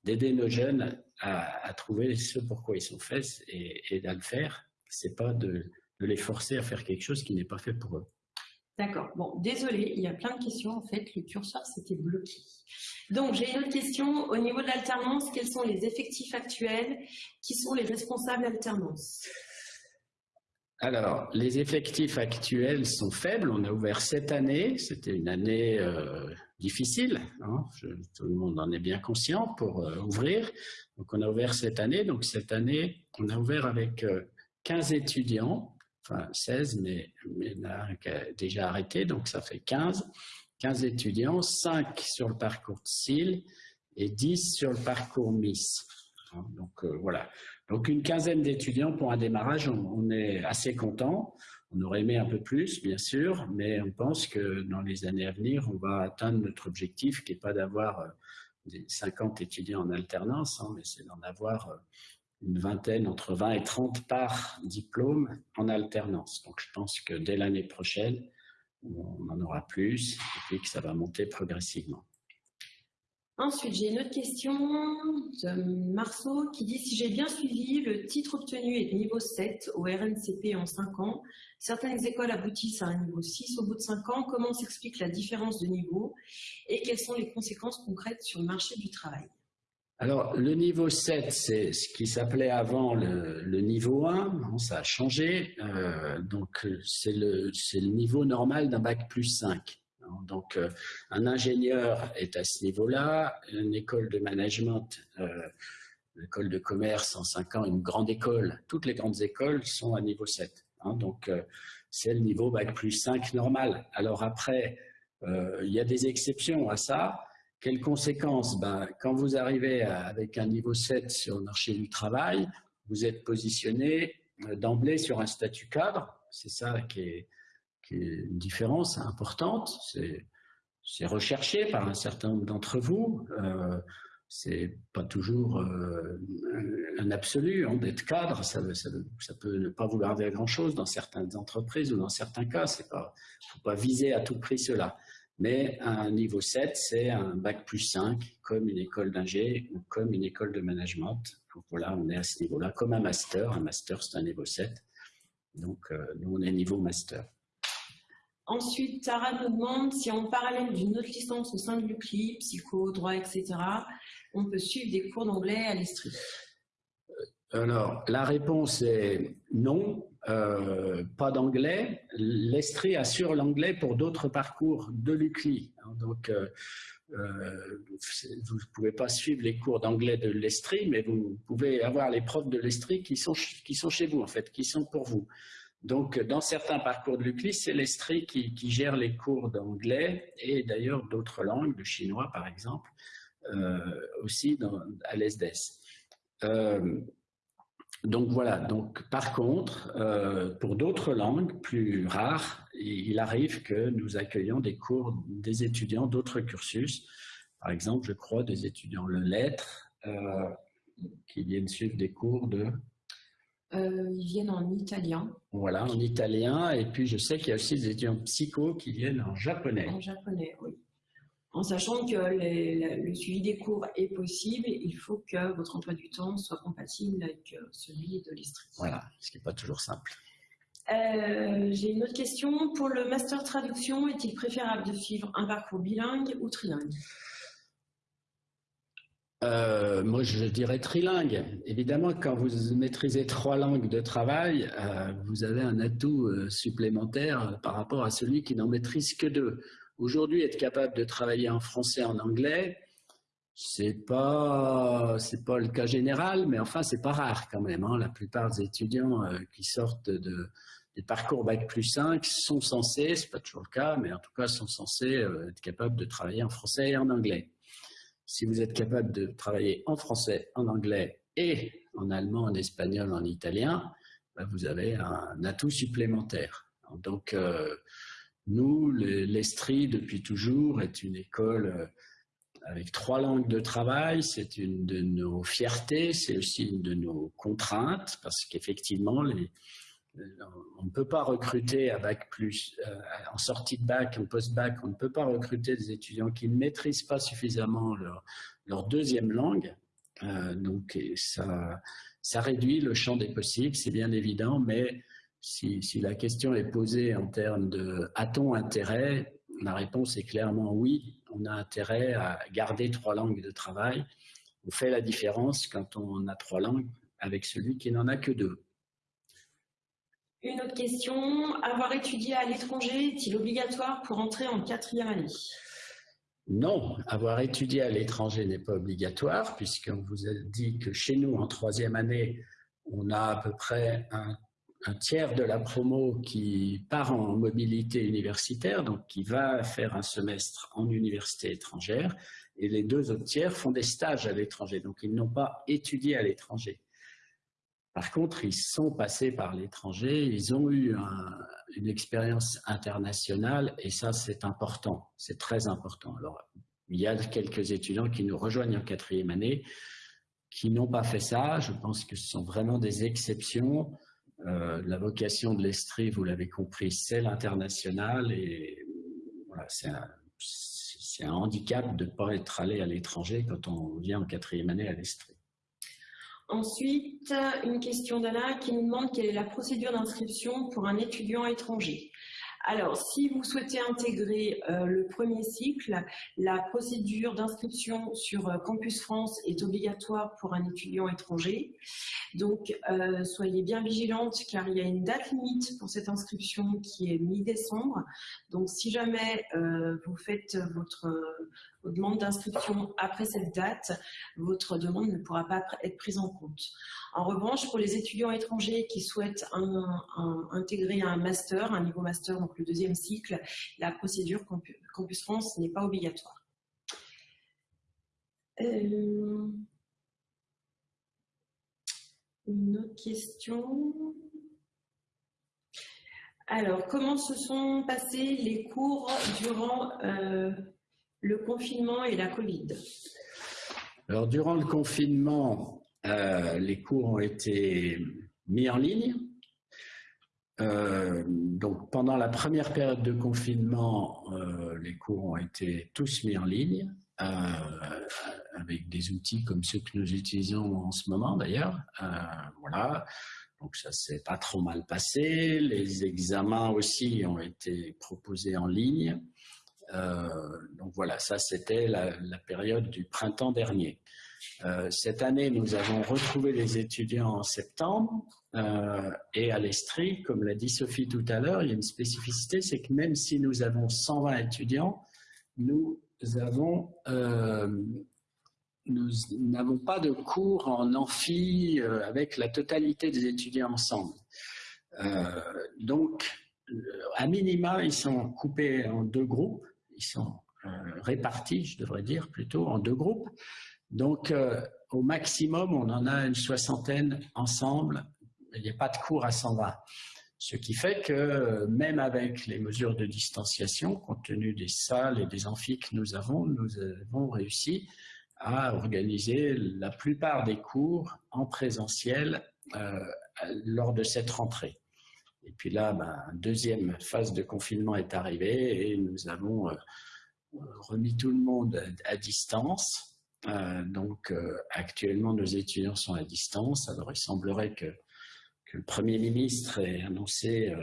d'aider nos jeunes à, trouver ce pourquoi ils sont faits et, à le faire. Ce n'est pas de les forcer à faire quelque chose qui n'est pas fait pour eux. D'accord. Bon, désolé, il y a plein de questions. En fait, le curseur s'était bloqué. Donc, j'ai une autre question. Au niveau de l'alternance, quels sont les effectifs actuels? Qui sont les responsables d'alternance? Alors, les effectifs actuels sont faibles. On a ouvert cette année. C'était une année euh, difficile. Hein. tout le monde en est bien conscient pour euh, ouvrir. Donc, on a ouvert cette année. Donc, cette année, on a ouvert avec 15 euh, étudiants enfin 16, mais, il y en a déjà arrêté, donc ça fait 15. 15 étudiants, 5 sur le parcours de SIL et 10 sur le parcours MIS. Hein, donc euh, voilà. Donc une quinzaine d'étudiants pour un démarrage, on, est assez content. On aurait aimé un peu plus, bien sûr, mais on pense que dans les années à venir, on va atteindre notre objectif qui n'est pas d'avoir 50 euh, étudiants en alternance, hein, mais c'est d'en avoir euh, une vingtaine, entre 20 et 30 par diplôme en alternance. Donc je pense que dès l'année prochaine, on en aura plus et puis que ça va monter progressivement. Ensuite, j'ai une autre question de Marceau qui dit « Si j'ai bien suivi, le titre obtenu est de niveau 7 au RNCP en 5 ans. Certaines écoles aboutissent à un niveau 6 au bout de 5 ans. Comment s'explique la différence de niveau et quelles sont les conséquences concrètes sur le marché du travail ?» Alors, le niveau 7, c'est ce qui s'appelait avant le, niveau 1, ça a changé, euh, donc c'est le, niveau normal d'un bac plus 5. Donc, un ingénieur est à ce niveau-là, une école de management, l'école de commerce en 5 ans, une grande école, toutes les grandes écoles sont à niveau 7. Hein. donc, c'est le niveau Bac plus 5 normal. Alors après, il y a des exceptions à ça. Quelles conséquences? Ben, Quand vous arrivez avec un niveau 7 sur le marché du travail, vous êtes positionné euh, d'emblée sur un statut cadre. C'est ça qui est, une différence importante. C'est recherché par un certain nombre d'entre vous. Euh, c'est pas toujours euh, un absolu hein, d'être cadre. Ça, peut ne pas vouloir dire grand-chose dans certaines entreprises ou dans certains cas. Il ne faut pas viser à tout prix cela. Mais un niveau 7, c'est un bac plus 5, comme une école d'ingé ou comme une école de management. Donc voilà, on est à ce niveau-là, comme un master. Un master, c'est un niveau 7. Donc, euh, nous, on est niveau master. Ensuite, Tara nous demande si en parallèle d'une autre licence au sein de l'UCLI, psycho, droit, etc., on peut suivre des cours d'anglais à l'Estrie. Alors, la réponse est non. Euh, pas d'anglais. L'Estrie assure l'anglais pour d'autres parcours de l'UCLI. Hein, donc, euh, euh, vous ne pouvez pas suivre les cours d'anglais de l'Estrie, mais vous pouvez avoir les profs de l'Estrie qui sont, qui sont chez vous, en fait, qui sont pour vous. Donc, dans certains parcours de l'UCLI, c'est l'Estrie qui, gère les cours d'anglais et d'ailleurs d'autres langues, le chinois par exemple, aussi à l'ESDES. Donc voilà, donc par contre, euh, pour d'autres langues plus rares, il arrive que nous accueillons des cours des étudiants d'autres cursus. Par exemple, je crois des étudiants le lettres euh, qui viennent suivre des cours de... Euh, ils viennent en italien. Voilà, en italien. Et puis je sais qu'il y a aussi des étudiants psycho qui viennent en japonais. En japonais, oui en sachant que le suivi des cours est possible, il faut que votre emploi du temps soit compatible avec euh, celui de l'Estrie. Voilà, ce qui n'est pas toujours simple. Euh, j'ai une autre question. Pour le master traduction, est-il préférable de suivre un parcours bilingue ou trilingue? Euh, moi, je dirais trilingue. Évidemment, quand vous maîtrisez trois langues de travail, vous avez un atout supplémentaire par rapport à celui qui n'en maîtrise que deux. Aujourd'hui, être capable de travailler en français, en anglais, c'est pas pas le cas général, mais enfin c'est pas rare quand même. Hein. La plupart des étudiants euh, qui sortent de, des parcours bac plus 5 sont censés, c'est pas toujours le cas, mais en tout cas sont censés euh, être capables de travailler en français et en anglais. Si vous êtes capable de travailler en français, en anglais et en allemand, en espagnol, en italien, bah, vous avez un atout supplémentaire. Donc euh, nous, l'Estrie, depuis toujours, est une école euh, avec trois langues de travail. C'est une de nos fiertés, c'est aussi une de nos contraintes, parce qu'effectivement, on ne peut pas recruter à bac plus, euh, en sortie de bac, en post-bac, on ne peut pas recruter des étudiants qui ne maîtrisent pas suffisamment leur, deuxième langue. Euh, donc ça, ça réduit le champ des possibles, c'est bien évident, mais si, la question est posée en termes de a-t-on intérêt? La réponse est clairement oui. On a intérêt à garder trois langues de travail. On fait la différence quand on a trois langues avec celui qui n'en a que deux. Une autre question, avoir étudié à l'étranger est-il obligatoire pour entrer en quatrième année? Non, avoir étudié à l'étranger n'est pas obligatoire, puisqu'on vous a dit que chez nous, en troisième année, on a à peu près un un tiers de la promo qui part en mobilité universitaire, donc qui va faire un semestre en université étrangère, et les deux autres tiers font des stages à l'étranger, donc ils n'ont pas étudié à l'étranger. Par contre, ils sont passés par l'étranger, ils ont eu une expérience internationale, et ça c'est important, c'est très important. Alors, il y a quelques étudiants qui nous rejoignent en quatrième année, qui n'ont pas fait ça, je pense que ce sont vraiment des exceptions, euh, la vocation de l'Estrie, vous l'avez compris, c'est l'international et voilà, c'est un, handicap de ne pas être allé à l'étranger quand on vient en quatrième année à l'Estrie. Ensuite, une question d'Anna qui nous demande quelle est la procédure d'inscription pour un étudiant étranger. Alors, si vous souhaitez intégrer euh, le premier cycle, la procédure d'inscription sur euh, Campus France est obligatoire pour un étudiant étranger. Donc, euh, soyez bien vigilante car il y a une date limite pour cette inscription qui est mi-décembre. Donc, si jamais vous faites votre demande d'inscription après cette date, votre demande ne pourra pas être prise en compte. En revanche, pour les étudiants étrangers qui souhaitent intégrer un master, un niveau master, donc le deuxième cycle, la procédure Campus France n'est pas obligatoire. Euh, une autre question alors, comment se sont passés les cours durant euh, le confinement et la Covid Alors, durant le confinement, euh, les cours ont été mis en ligne. Euh, donc, pendant la première période de confinement, euh, les cours ont été tous mis en ligne, avec des outils comme ceux que nous utilisons en ce moment d'ailleurs. voilà. Donc, ça s'est pas trop mal passé. Les examens aussi ont été proposés en ligne. Euh, donc voilà, ça c'était la, période du printemps dernier. Euh, cette année, nous avons retrouvé les étudiants en septembre euh, et à l'Estrie, comme l'a dit Sophie tout à l'heure, il y a une spécificité, c'est que même si nous avons 120 étudiants, nous avons nous n'avons pas de cours en amphi avec la totalité des étudiants ensemble. donc, à minima, ils sont coupés en deux groupes ils sont euh, répartis, je devrais dire, plutôt en deux groupes. Donc, euh, au maximum, on en a une soixantaine ensemble. Il n'y a pas de cours à 120. Ce qui fait que même avec les mesures de distanciation, compte tenu des salles et des amphis que nous avons, nous avons réussi à organiser la plupart des cours en présentiel euh, lors de cette rentrée. Et puis là, une ben, deuxième phase de confinement est arrivée et nous avons euh, remis tout le monde à, distance. Euh, donc euh, actuellement, nos étudiants sont à distance. Alors il semblerait que le Premier ministre ait annoncé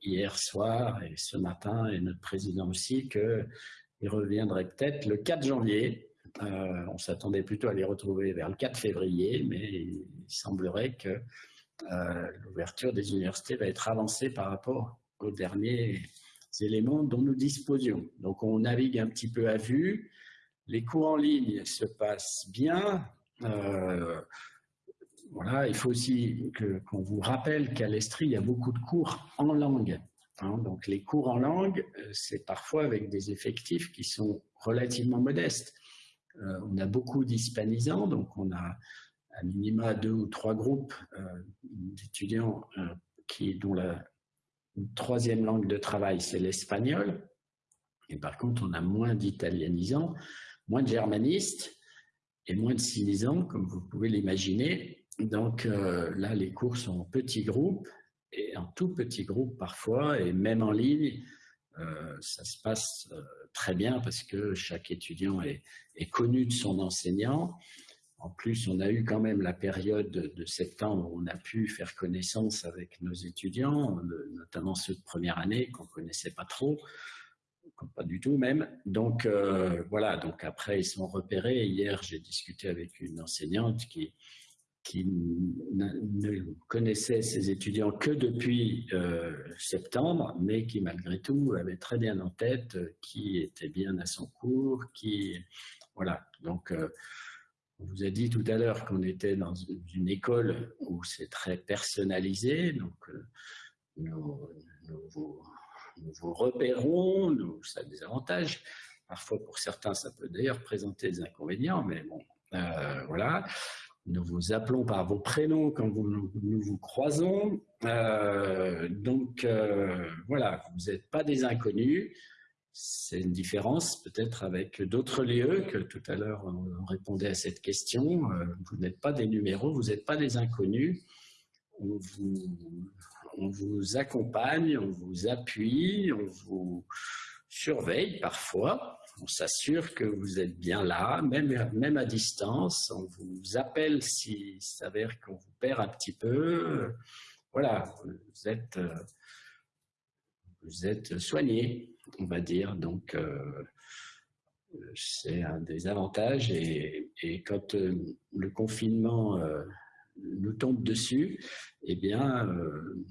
hier soir et ce matin, et notre président aussi, qu'il reviendrait peut-être le 4 janvier. on s'attendait plutôt à les retrouver vers le 4 février, mais il semblerait que euh, l'ouverture des universités va être avancée par rapport aux derniers éléments dont nous disposions. Donc on navigue un petit peu à vue. Les cours en ligne se passent bien. Euh, voilà, il faut aussi qu'on vous rappelle qu'à l'Estrie, il y a beaucoup de cours en langue. Hein. donc les cours en langue, euh, c'est parfois avec des effectifs qui sont relativement modestes. on a beaucoup d'hispanisants, donc on a à minima deux ou trois groupes euh, d'étudiants euh, qui, dont la troisième langue de travail, c'est l'espagnol. Et par contre, on a moins d'italianisants, moins de germanistes et moins de sinisants, comme vous pouvez l'imaginer. Donc euh, là, les cours sont en petits groupes et en tout petits groupes parfois, et même en ligne, ça se passe très bien parce que chaque étudiant est, est connu de son enseignant en plus, on a eu quand même la période de septembre où on a pu faire connaissance avec nos étudiants, notamment ceux de première année qu'on connaissait pas trop, pas du tout même. Donc euh, voilà, donc après ils sont repérés. Hier, j'ai discuté avec une enseignante qui, ne connaissait ses étudiants que depuis euh, septembre, mais qui malgré tout avait très bien en tête qui était bien à son cours, qui voilà. Donc euh, on vous a dit tout à l'heure qu'on était dans une école où c'est très personnalisé, donc euh, nous, vous, repérons, ça a des avantages. Parfois, pour certains, ça peut d'ailleurs présenter des inconvénients, mais bon, euh, voilà. Nous vous appelons par vos prénoms quand nous vous croisons. Euh, donc, voilà, vous n'êtes pas des inconnus. C'est une différence peut-être avec d'autres lieux que tout à l'heure on répondait à cette question. Euh, vous n'êtes pas des numéros, vous n'êtes pas des inconnus. On vous, accompagne, on vous appuie, on vous surveille parfois. On s'assure que vous êtes bien là, même, même à distance. On vous appelle s'il s'avère qu'on vous perd un petit peu. Voilà, vous êtes... Euh, vous êtes soigné, on va dire. Donc, c'est un des avantages. Et, quand euh, le confinement euh, nous tombe dessus, eh bien, euh,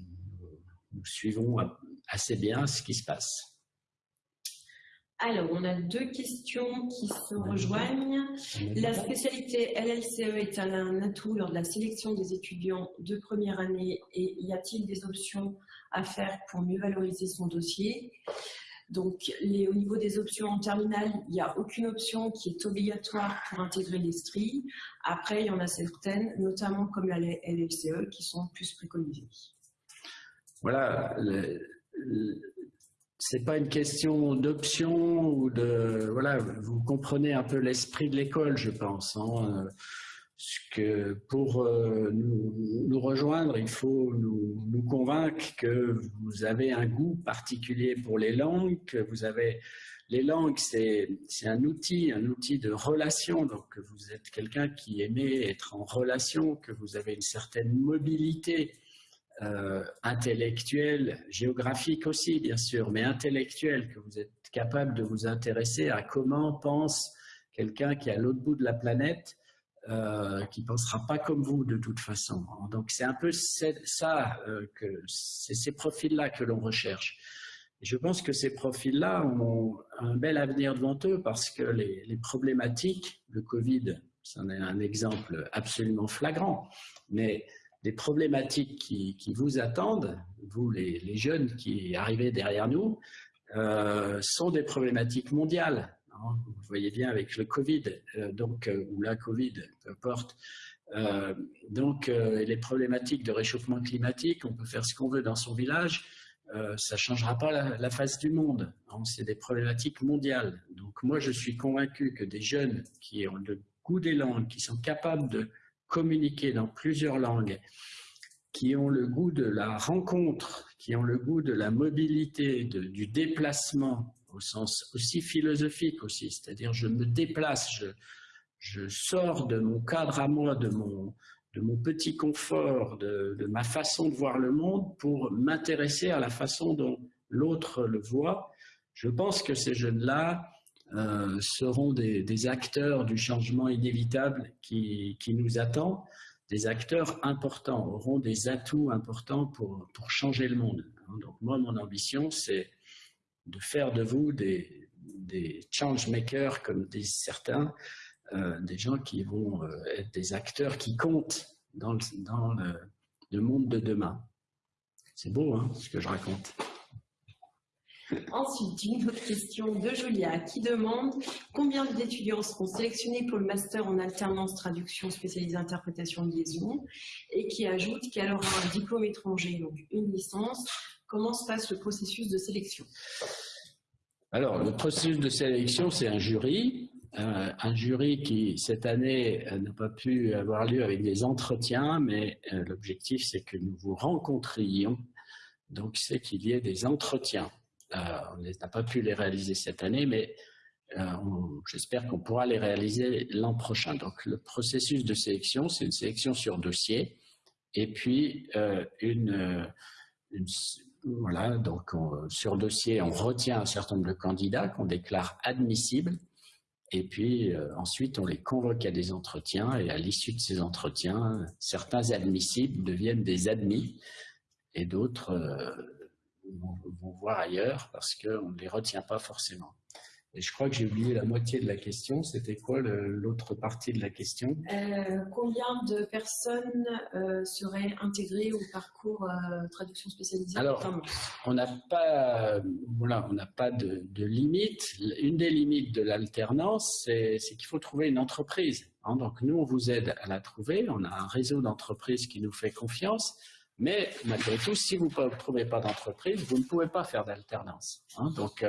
nous suivons assez bien ce qui se passe. Alors, on a deux questions qui se rejoignent. La spécialité LLCE est un atout lors de la sélection des étudiants de première année et y a-t-il des options à faire pour mieux valoriser son dossier? Donc, au niveau des options en terminale, il n'y a aucune option qui est obligatoire pour intégrer l'ESTRI. Après, il y en a certaines, notamment comme la LFCE, qui sont plus préconisées. Voilà, c'est pas une question d'option ou de voilà, vous comprenez un peu l'esprit de l'école, je pense. Hein que pour euh, nous, rejoindre, il faut nous, convaincre que vous avez un goût particulier pour les langues, que vous avez les langues, c'est un outil, un outil de relation. Donc, vous êtes quelqu'un qui aimait être en relation, que vous avez une certaine mobilité euh, intellectuelle, géographique aussi, bien sûr, mais intellectuelle, que vous êtes capable de vous intéresser à comment pense quelqu'un qui est à l'autre bout de la planète euh, qui ne pensera pas comme vous de toute façon. Donc c'est un peu ça, euh, que ces profils-là que l'on recherche. je pense que ces profils-là ont un bel avenir devant eux parce que les, problématiques, le Covid, c'en est un exemple absolument flagrant, mais les problématiques qui, vous attendent, vous les, jeunes qui arrivez derrière nous, euh, sont des problématiques mondiales. Hein, vous voyez bien avec le Covid, euh, donc, euh, ou la Covid, peu importe. Euh, donc, les problématiques de réchauffement climatique, on peut faire ce qu'on veut dans son village, ça ne changera pas la, face du monde. Hein, c'est des problématiques mondiales. Donc, moi, je suis convaincu que des jeunes qui ont le goût des langues, qui sont capables de communiquer dans plusieurs langues, qui ont le goût de la rencontre, qui ont le goût de la mobilité, du déplacement, au sens aussi philosophique aussi, c'est-à-dire je me déplace, je, je, sors de mon cadre à moi, de mon, de mon petit confort, de, ma façon de voir le monde pour m'intéresser à la façon dont l'autre le voit. Je pense que ces jeunes-là euh, seront des, acteurs du changement inévitable qui, qui, nous attend, des acteurs importants, auront des atouts importants pour, pour changer le monde. Donc moi, mon ambition, c'est de faire de vous des, change makers, comme disent certains, euh, des gens qui vont euh, être des acteurs qui comptent dans le, dans le, monde de demain. C'est beau, hein, ce que je raconte. Ensuite, une autre question de Julia qui demande combien d'étudiants seront sélectionnés pour le master en alternance traduction spécialisée interprétation liaison et qui ajoute qu'elle aura un diplôme étranger, donc une licence, Comment se passe le processus de sélection? Alors, le processus de sélection, c'est un jury. Euh, un jury qui, cette année, euh, n'a pas pu avoir lieu avec des entretiens, mais euh, l'objectif, c'est que nous vous rencontrions. Donc, c'est qu'il y ait des entretiens. On n'a pas pu les réaliser cette année, mais j'espère qu'on pourra les réaliser l'an prochain. Donc, le processus de sélection, c'est une sélection sur dossier et puis une, une, voilà, donc sur dossier, on retient un certain nombre de candidats qu'on déclare admissibles. Et puis euh, ensuite, on les convoque à des entretiens et à l'issue de ces entretiens, certains admissibles deviennent des admis et d'autres euh, vont, voir ailleurs parce qu'on ne les retient pas forcément. Et je crois que j'ai oublié la moitié de la question. C'était quoi l'autre partie de la question? Euh, Combien de personnes euh, seraient intégrées au parcours euh, traduction spécialisée? Alors, on n'a pas, voilà, on n'a pas de, limite. Une des limites de l'alternance, c'est qu'il faut trouver une entreprise. Hein. donc nous, on vous aide à la trouver. On a un réseau d'entreprises qui nous fait confiance. Mais malgré tout, si vous ne trouvez pas d'entreprise, vous ne pouvez pas faire d'alternance. Hein. donc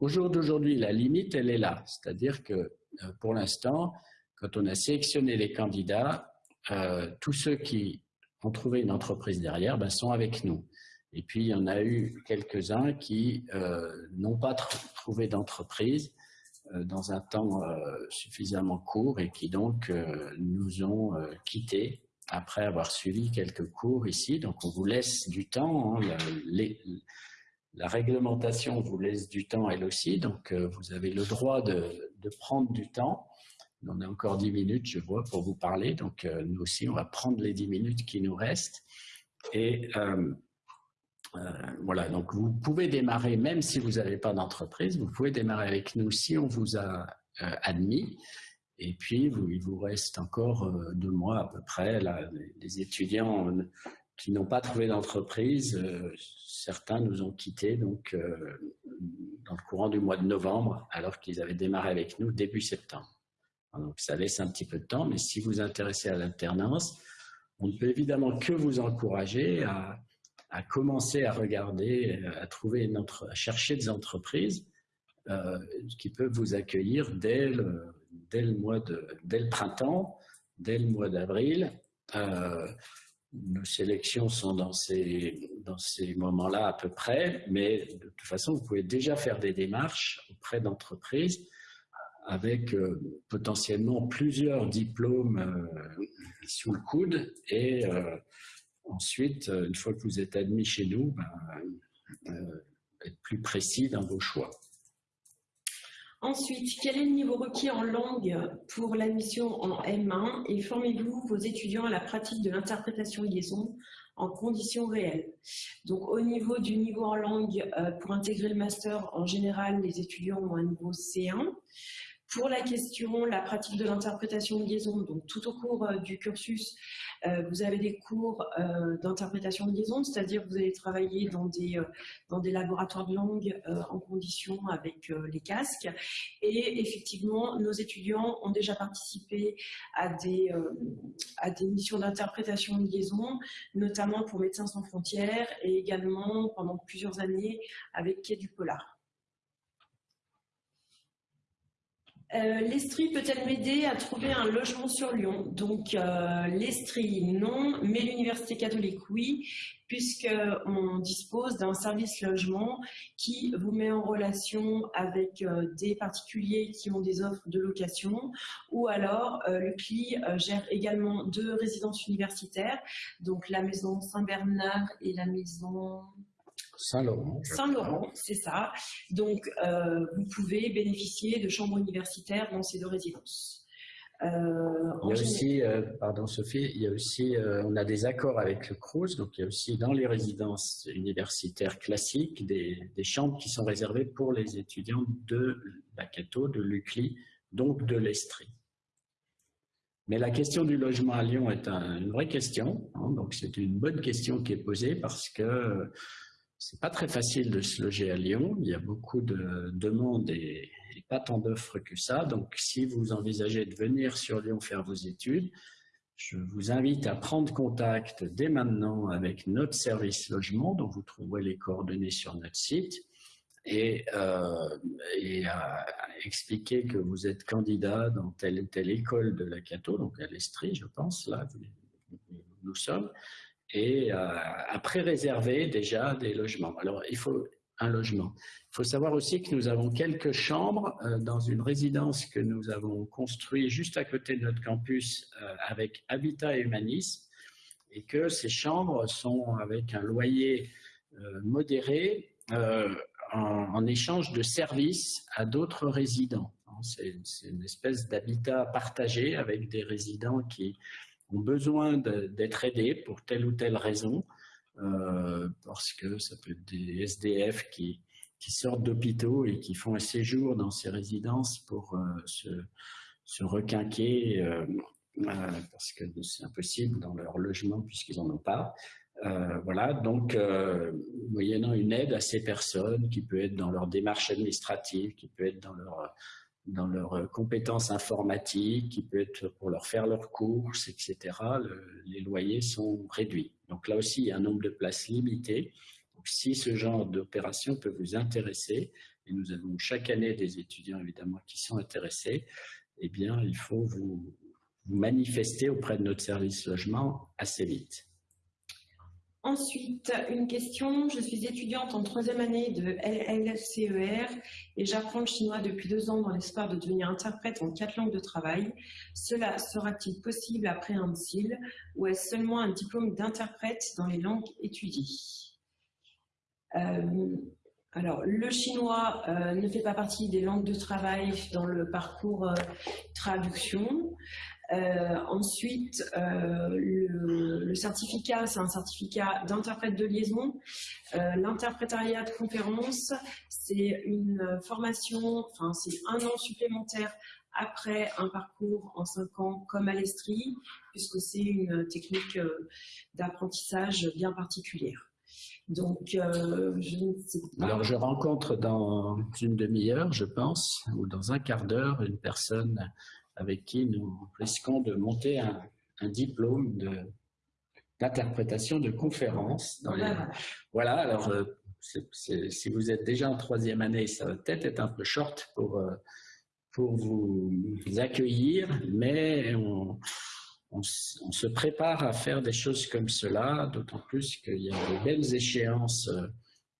au jour d'aujourd'hui, la limite, elle est là. C'est-à-dire que euh, pour l'instant, quand on a sélectionné les candidats, euh, tous ceux qui ont trouvé une entreprise derrière ben, sont avec nous. Et puis, il y en a eu quelques-uns qui euh, n'ont pas trouvé d'entreprise dans un temps suffisamment court et qui donc nous ont quittés après avoir suivi quelques cours ici. Donc, on vous laisse du temps. Hein, La réglementation vous laisse du temps elle aussi, donc euh, vous avez le droit de, prendre du temps. On a encore 10 minutes, je vois, pour vous parler. Donc euh, nous aussi, on va prendre les 10 minutes qui nous restent. Et euh, voilà, donc vous pouvez démarrer, même si vous n'avez pas d'entreprise, vous pouvez démarrer avec nous si on vous a admis. Et puis, il vous reste encore deux mois à peu près. Les étudiants qui n'ont pas trouvé d'entreprise, certains nous ont quittés donc, euh, dans le courant du mois de novembre, alors qu'ils avaient démarré avec nous début septembre. Donc ça laisse un petit peu de temps, mais si vous vous intéressez à l'alternance, on ne peut évidemment que vous encourager à, commencer à regarder, à trouver notre, à chercher des entreprises euh, qui peuvent vous accueillir dès le, dès le mois de, dès le printemps, dès le mois d'avril. Euh, nos sélections sont dans ces, moments-là à peu près, mais de toute façon, vous pouvez déjà faire des démarches auprès d'entreprises avec euh, potentiellement plusieurs diplômes euh, sous le coude et ensuite, une fois que vous êtes admis chez nous, ben, être plus précis dans vos choix. Ensuite, quel est le niveau requis en langue pour l'admission en M1 et formez-vous vos étudiants à la pratique de l'interprétation liaison en conditions réelles. Donc au niveau du niveau en langue, euh, pour intégrer le master, en général, les étudiants ont un niveau C1. Pour la question, la pratique de l'interprétation de liaison, donc tout au cours euh, du cursus, euh, vous avez des cours euh, d'interprétation de liaison, c'est-à-dire vous allez travailler dans des, dans des laboratoires de langue en condition avec les casques. Et effectivement, nos étudiants ont déjà participé à des, à des missions d'interprétation de liaison, notamment pour Médecins sans frontières et également pendant plusieurs années avec Quai du Polar. Euh, L'Estrie peut-elle m'aider à trouver un logement sur Lyon? Donc euh, l'Estrie, non, mais l'Université catholique, oui, puisqu'on dispose d'un service logement qui vous met en relation avec euh, des particuliers qui ont des offres de location, ou alors le CLI gère également deux résidences universitaires, donc la maison Saint-Bernard et la maison Saint-Laurent. Saint-Laurent, c'est ça. Donc, euh, vous pouvez bénéficier de chambres universitaires dans ces deux résidences. Euh, il y a aussi, euh, pardon Sophie, il y a aussi, on a des accords avec le CRUZ, donc il y a aussi dans les résidences universitaires classiques des, chambres qui sont réservées pour les étudiants de la Cato, de l'UCLI, donc de l'Estrie. Mais la question du logement à Lyon est une vraie question, hein, donc c'est une bonne question qui est posée parce que c'est pas très facile de se loger à Lyon. Il y a beaucoup de demandes et, pas tant d'offres que ça. Donc, si vous envisagez de venir sur Lyon faire vos études, je vous invite à prendre contact dès maintenant avec notre service logement, dont vous trouverez les coordonnées sur notre site, et, euh, à, expliquer que vous êtes candidat dans telle ou telle école de la Cato, donc à l'Estrie, je pense, là, nous sommes, et euh, après réserver déjà des logements. Alors, il faut un logement. Il faut savoir aussi que nous avons quelques chambres euh, dans une résidence que nous avons construite juste à côté de notre campus euh, avec Habitat et Humanisme et que ces chambres sont avec un loyer modéré en, échange de services à d'autres résidents. C'est une espèce d'habitat partagé avec des résidents qui ont besoin d'être aidés pour telle ou telle raison, euh, parce que ça peut être des SDF qui, sortent d'hôpitaux et qui font un séjour dans ces résidences pour euh, se, se, requinquer, euh, parce que c'est impossible dans leur logement puisqu'ils n'en ont pas. voilà, donc moyennant une aide à ces personnes qui peut être dans leur démarche administrative, qui peut être dans leur dans leurs euh, compétences informatiques, qui peut être pour leur faire leurs courses, etc., les loyers sont réduits. Donc là aussi, il y a un nombre de places limité. Donc si ce genre d'opération peut vous intéresser, et nous avons chaque année des étudiants évidemment qui sont intéressés, eh bien, il faut vous, vous manifester auprès de notre service logement assez vite. Ensuite, une question. Je suis étudiante en troisième année de LLCER et j'apprends le chinois depuis deux ans dans l'espoir de devenir interprète en quatre langues de travail. Cela sera-t-il possible après un MSIL ou est-ce seulement un diplôme d'interprète dans les langues étudiées? Euh, Alors, le chinois ne fait pas partie des langues de travail dans le parcours traduction. Euh, ensuite, euh, le, certificat, c'est un certificat d'interprète de liaison. Euh, l'interprétariat de conférence, c'est une formation, enfin c'est un an supplémentaire après un parcours en cinq ans comme à l'Estrie, puisque c'est une technique d'apprentissage bien particulière. Donc, je ne sais pas. Alors, je rencontre dans une demi-heure, je pense, ou dans un quart d'heure, une personne avec qui nous risquons de monter un, diplôme d'interprétation de, conférences. Voilà, alors euh, si vous êtes déjà en troisième année, ça va peut-être être un peu short pour, euh, pour vous accueillir, mais on, se prépare à faire des choses comme cela, d'autant plus qu'il y a de belles échéances euh,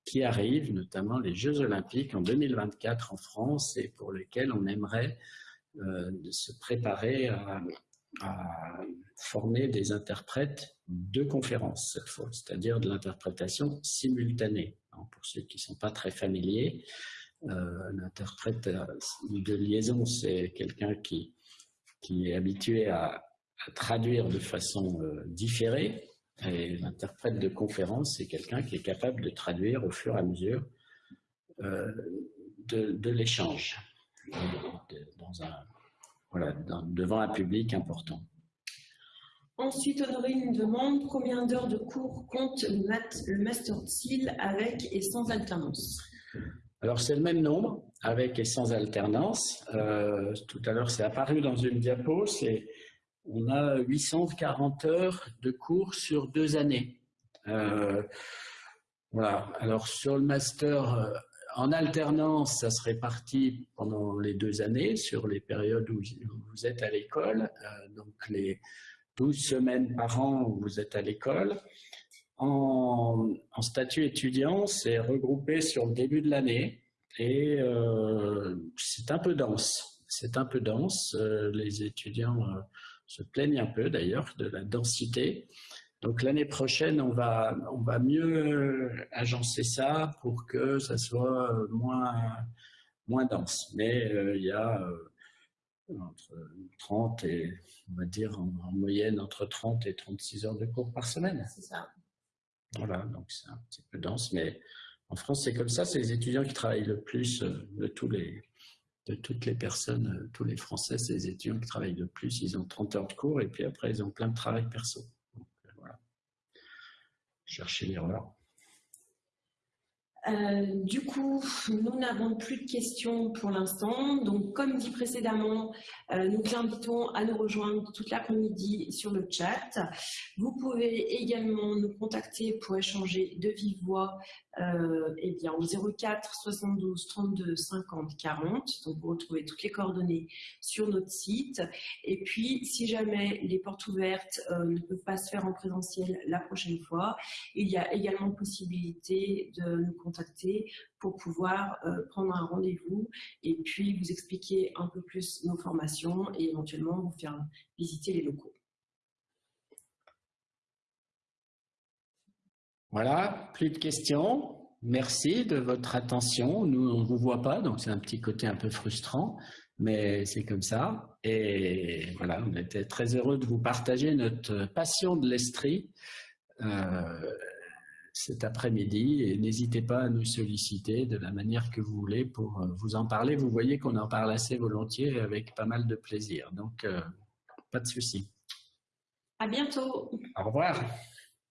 qui arrivent, notamment les Jeux Olympiques en 2024 en France et pour lesquels on aimerait de se préparer à, former des interprètes de conférences cette fois, c'est-à-dire de l'interprétation simultanée. pour ceux qui ne sont pas très familiers, euh, l'interprète de liaison, c'est quelqu'un qui, qui est habitué à, traduire de façon euh, différée, et l'interprète de conférence, c'est quelqu'un qui est capable de traduire au fur et à mesure de l'échange dans un, voilà, devant un public important. Ensuite, Honorine nous demande combien d'heures de cours compte le, Master SEAL avec et sans alternance? Alors, c'est le même nombre, avec et sans alternance. Euh, tout à l'heure, c'est apparu dans une diapo. On a 840 heures de cours sur deux années. Euh, voilà. Alors, sur le Master en alternance, ça se répartit pendant les deux années sur les périodes où vous êtes à l'école, euh, donc les 12 semaines par an où vous êtes à l'école. En, statut étudiant, c'est regroupé sur le début de l'année et euh, c'est un peu dense. C'est un peu dense. Euh, les étudiants se plaignent un peu d'ailleurs de la densité. Donc l'année prochaine, on va, on va mieux agencer ça pour que ça soit moins, moins dense. Mais euh, il y a euh, entre 30 et, on va dire en, moyenne, entre 30 et 36 heures de cours par semaine. C'est ça. Voilà, donc c'est un petit peu dense, mais en France, c'est comme ça. C'est les étudiants qui travaillent le plus euh, de tous les de toutes les personnes, tous les Français, c'est les étudiants qui travaillent le plus. Ils ont 30 heures de cours et puis après, ils ont plein de travail perso chercher l'erreur. Euh, du coup, nous n'avons plus de questions pour l'instant. Donc, comme dit précédemment, euh, nous vous invitons à nous rejoindre toute l'après-midi sur le chat. Vous pouvez également nous contacter pour échanger de vive voix euh, eh bien, au 04 72 32 50 40. Donc, vous retrouvez toutes les coordonnées sur notre site. Et puis, si jamais les portes ouvertes euh, ne peuvent pas se faire en présentiel la prochaine fois, il y a également possibilité de nous contacter pour pouvoir euh, prendre un rendez-vous et puis vous expliquer un peu plus nos formations et éventuellement vous faire visiter les locaux. Voilà, plus de questions? Merci de votre attention. Nous, on ne vous voit pas, donc c'est un petit côté un peu frustrant, mais c'est comme ça. Et voilà, on était très heureux de vous partager notre passion de l'Estrie euh, cet après-midi. Et n'hésitez pas à nous solliciter de la manière que vous voulez pour euh, vous en parler. Vous voyez qu'on en parle assez volontiers avec pas mal de plaisir. Donc, euh, pas de souci. À bientôt. Au revoir.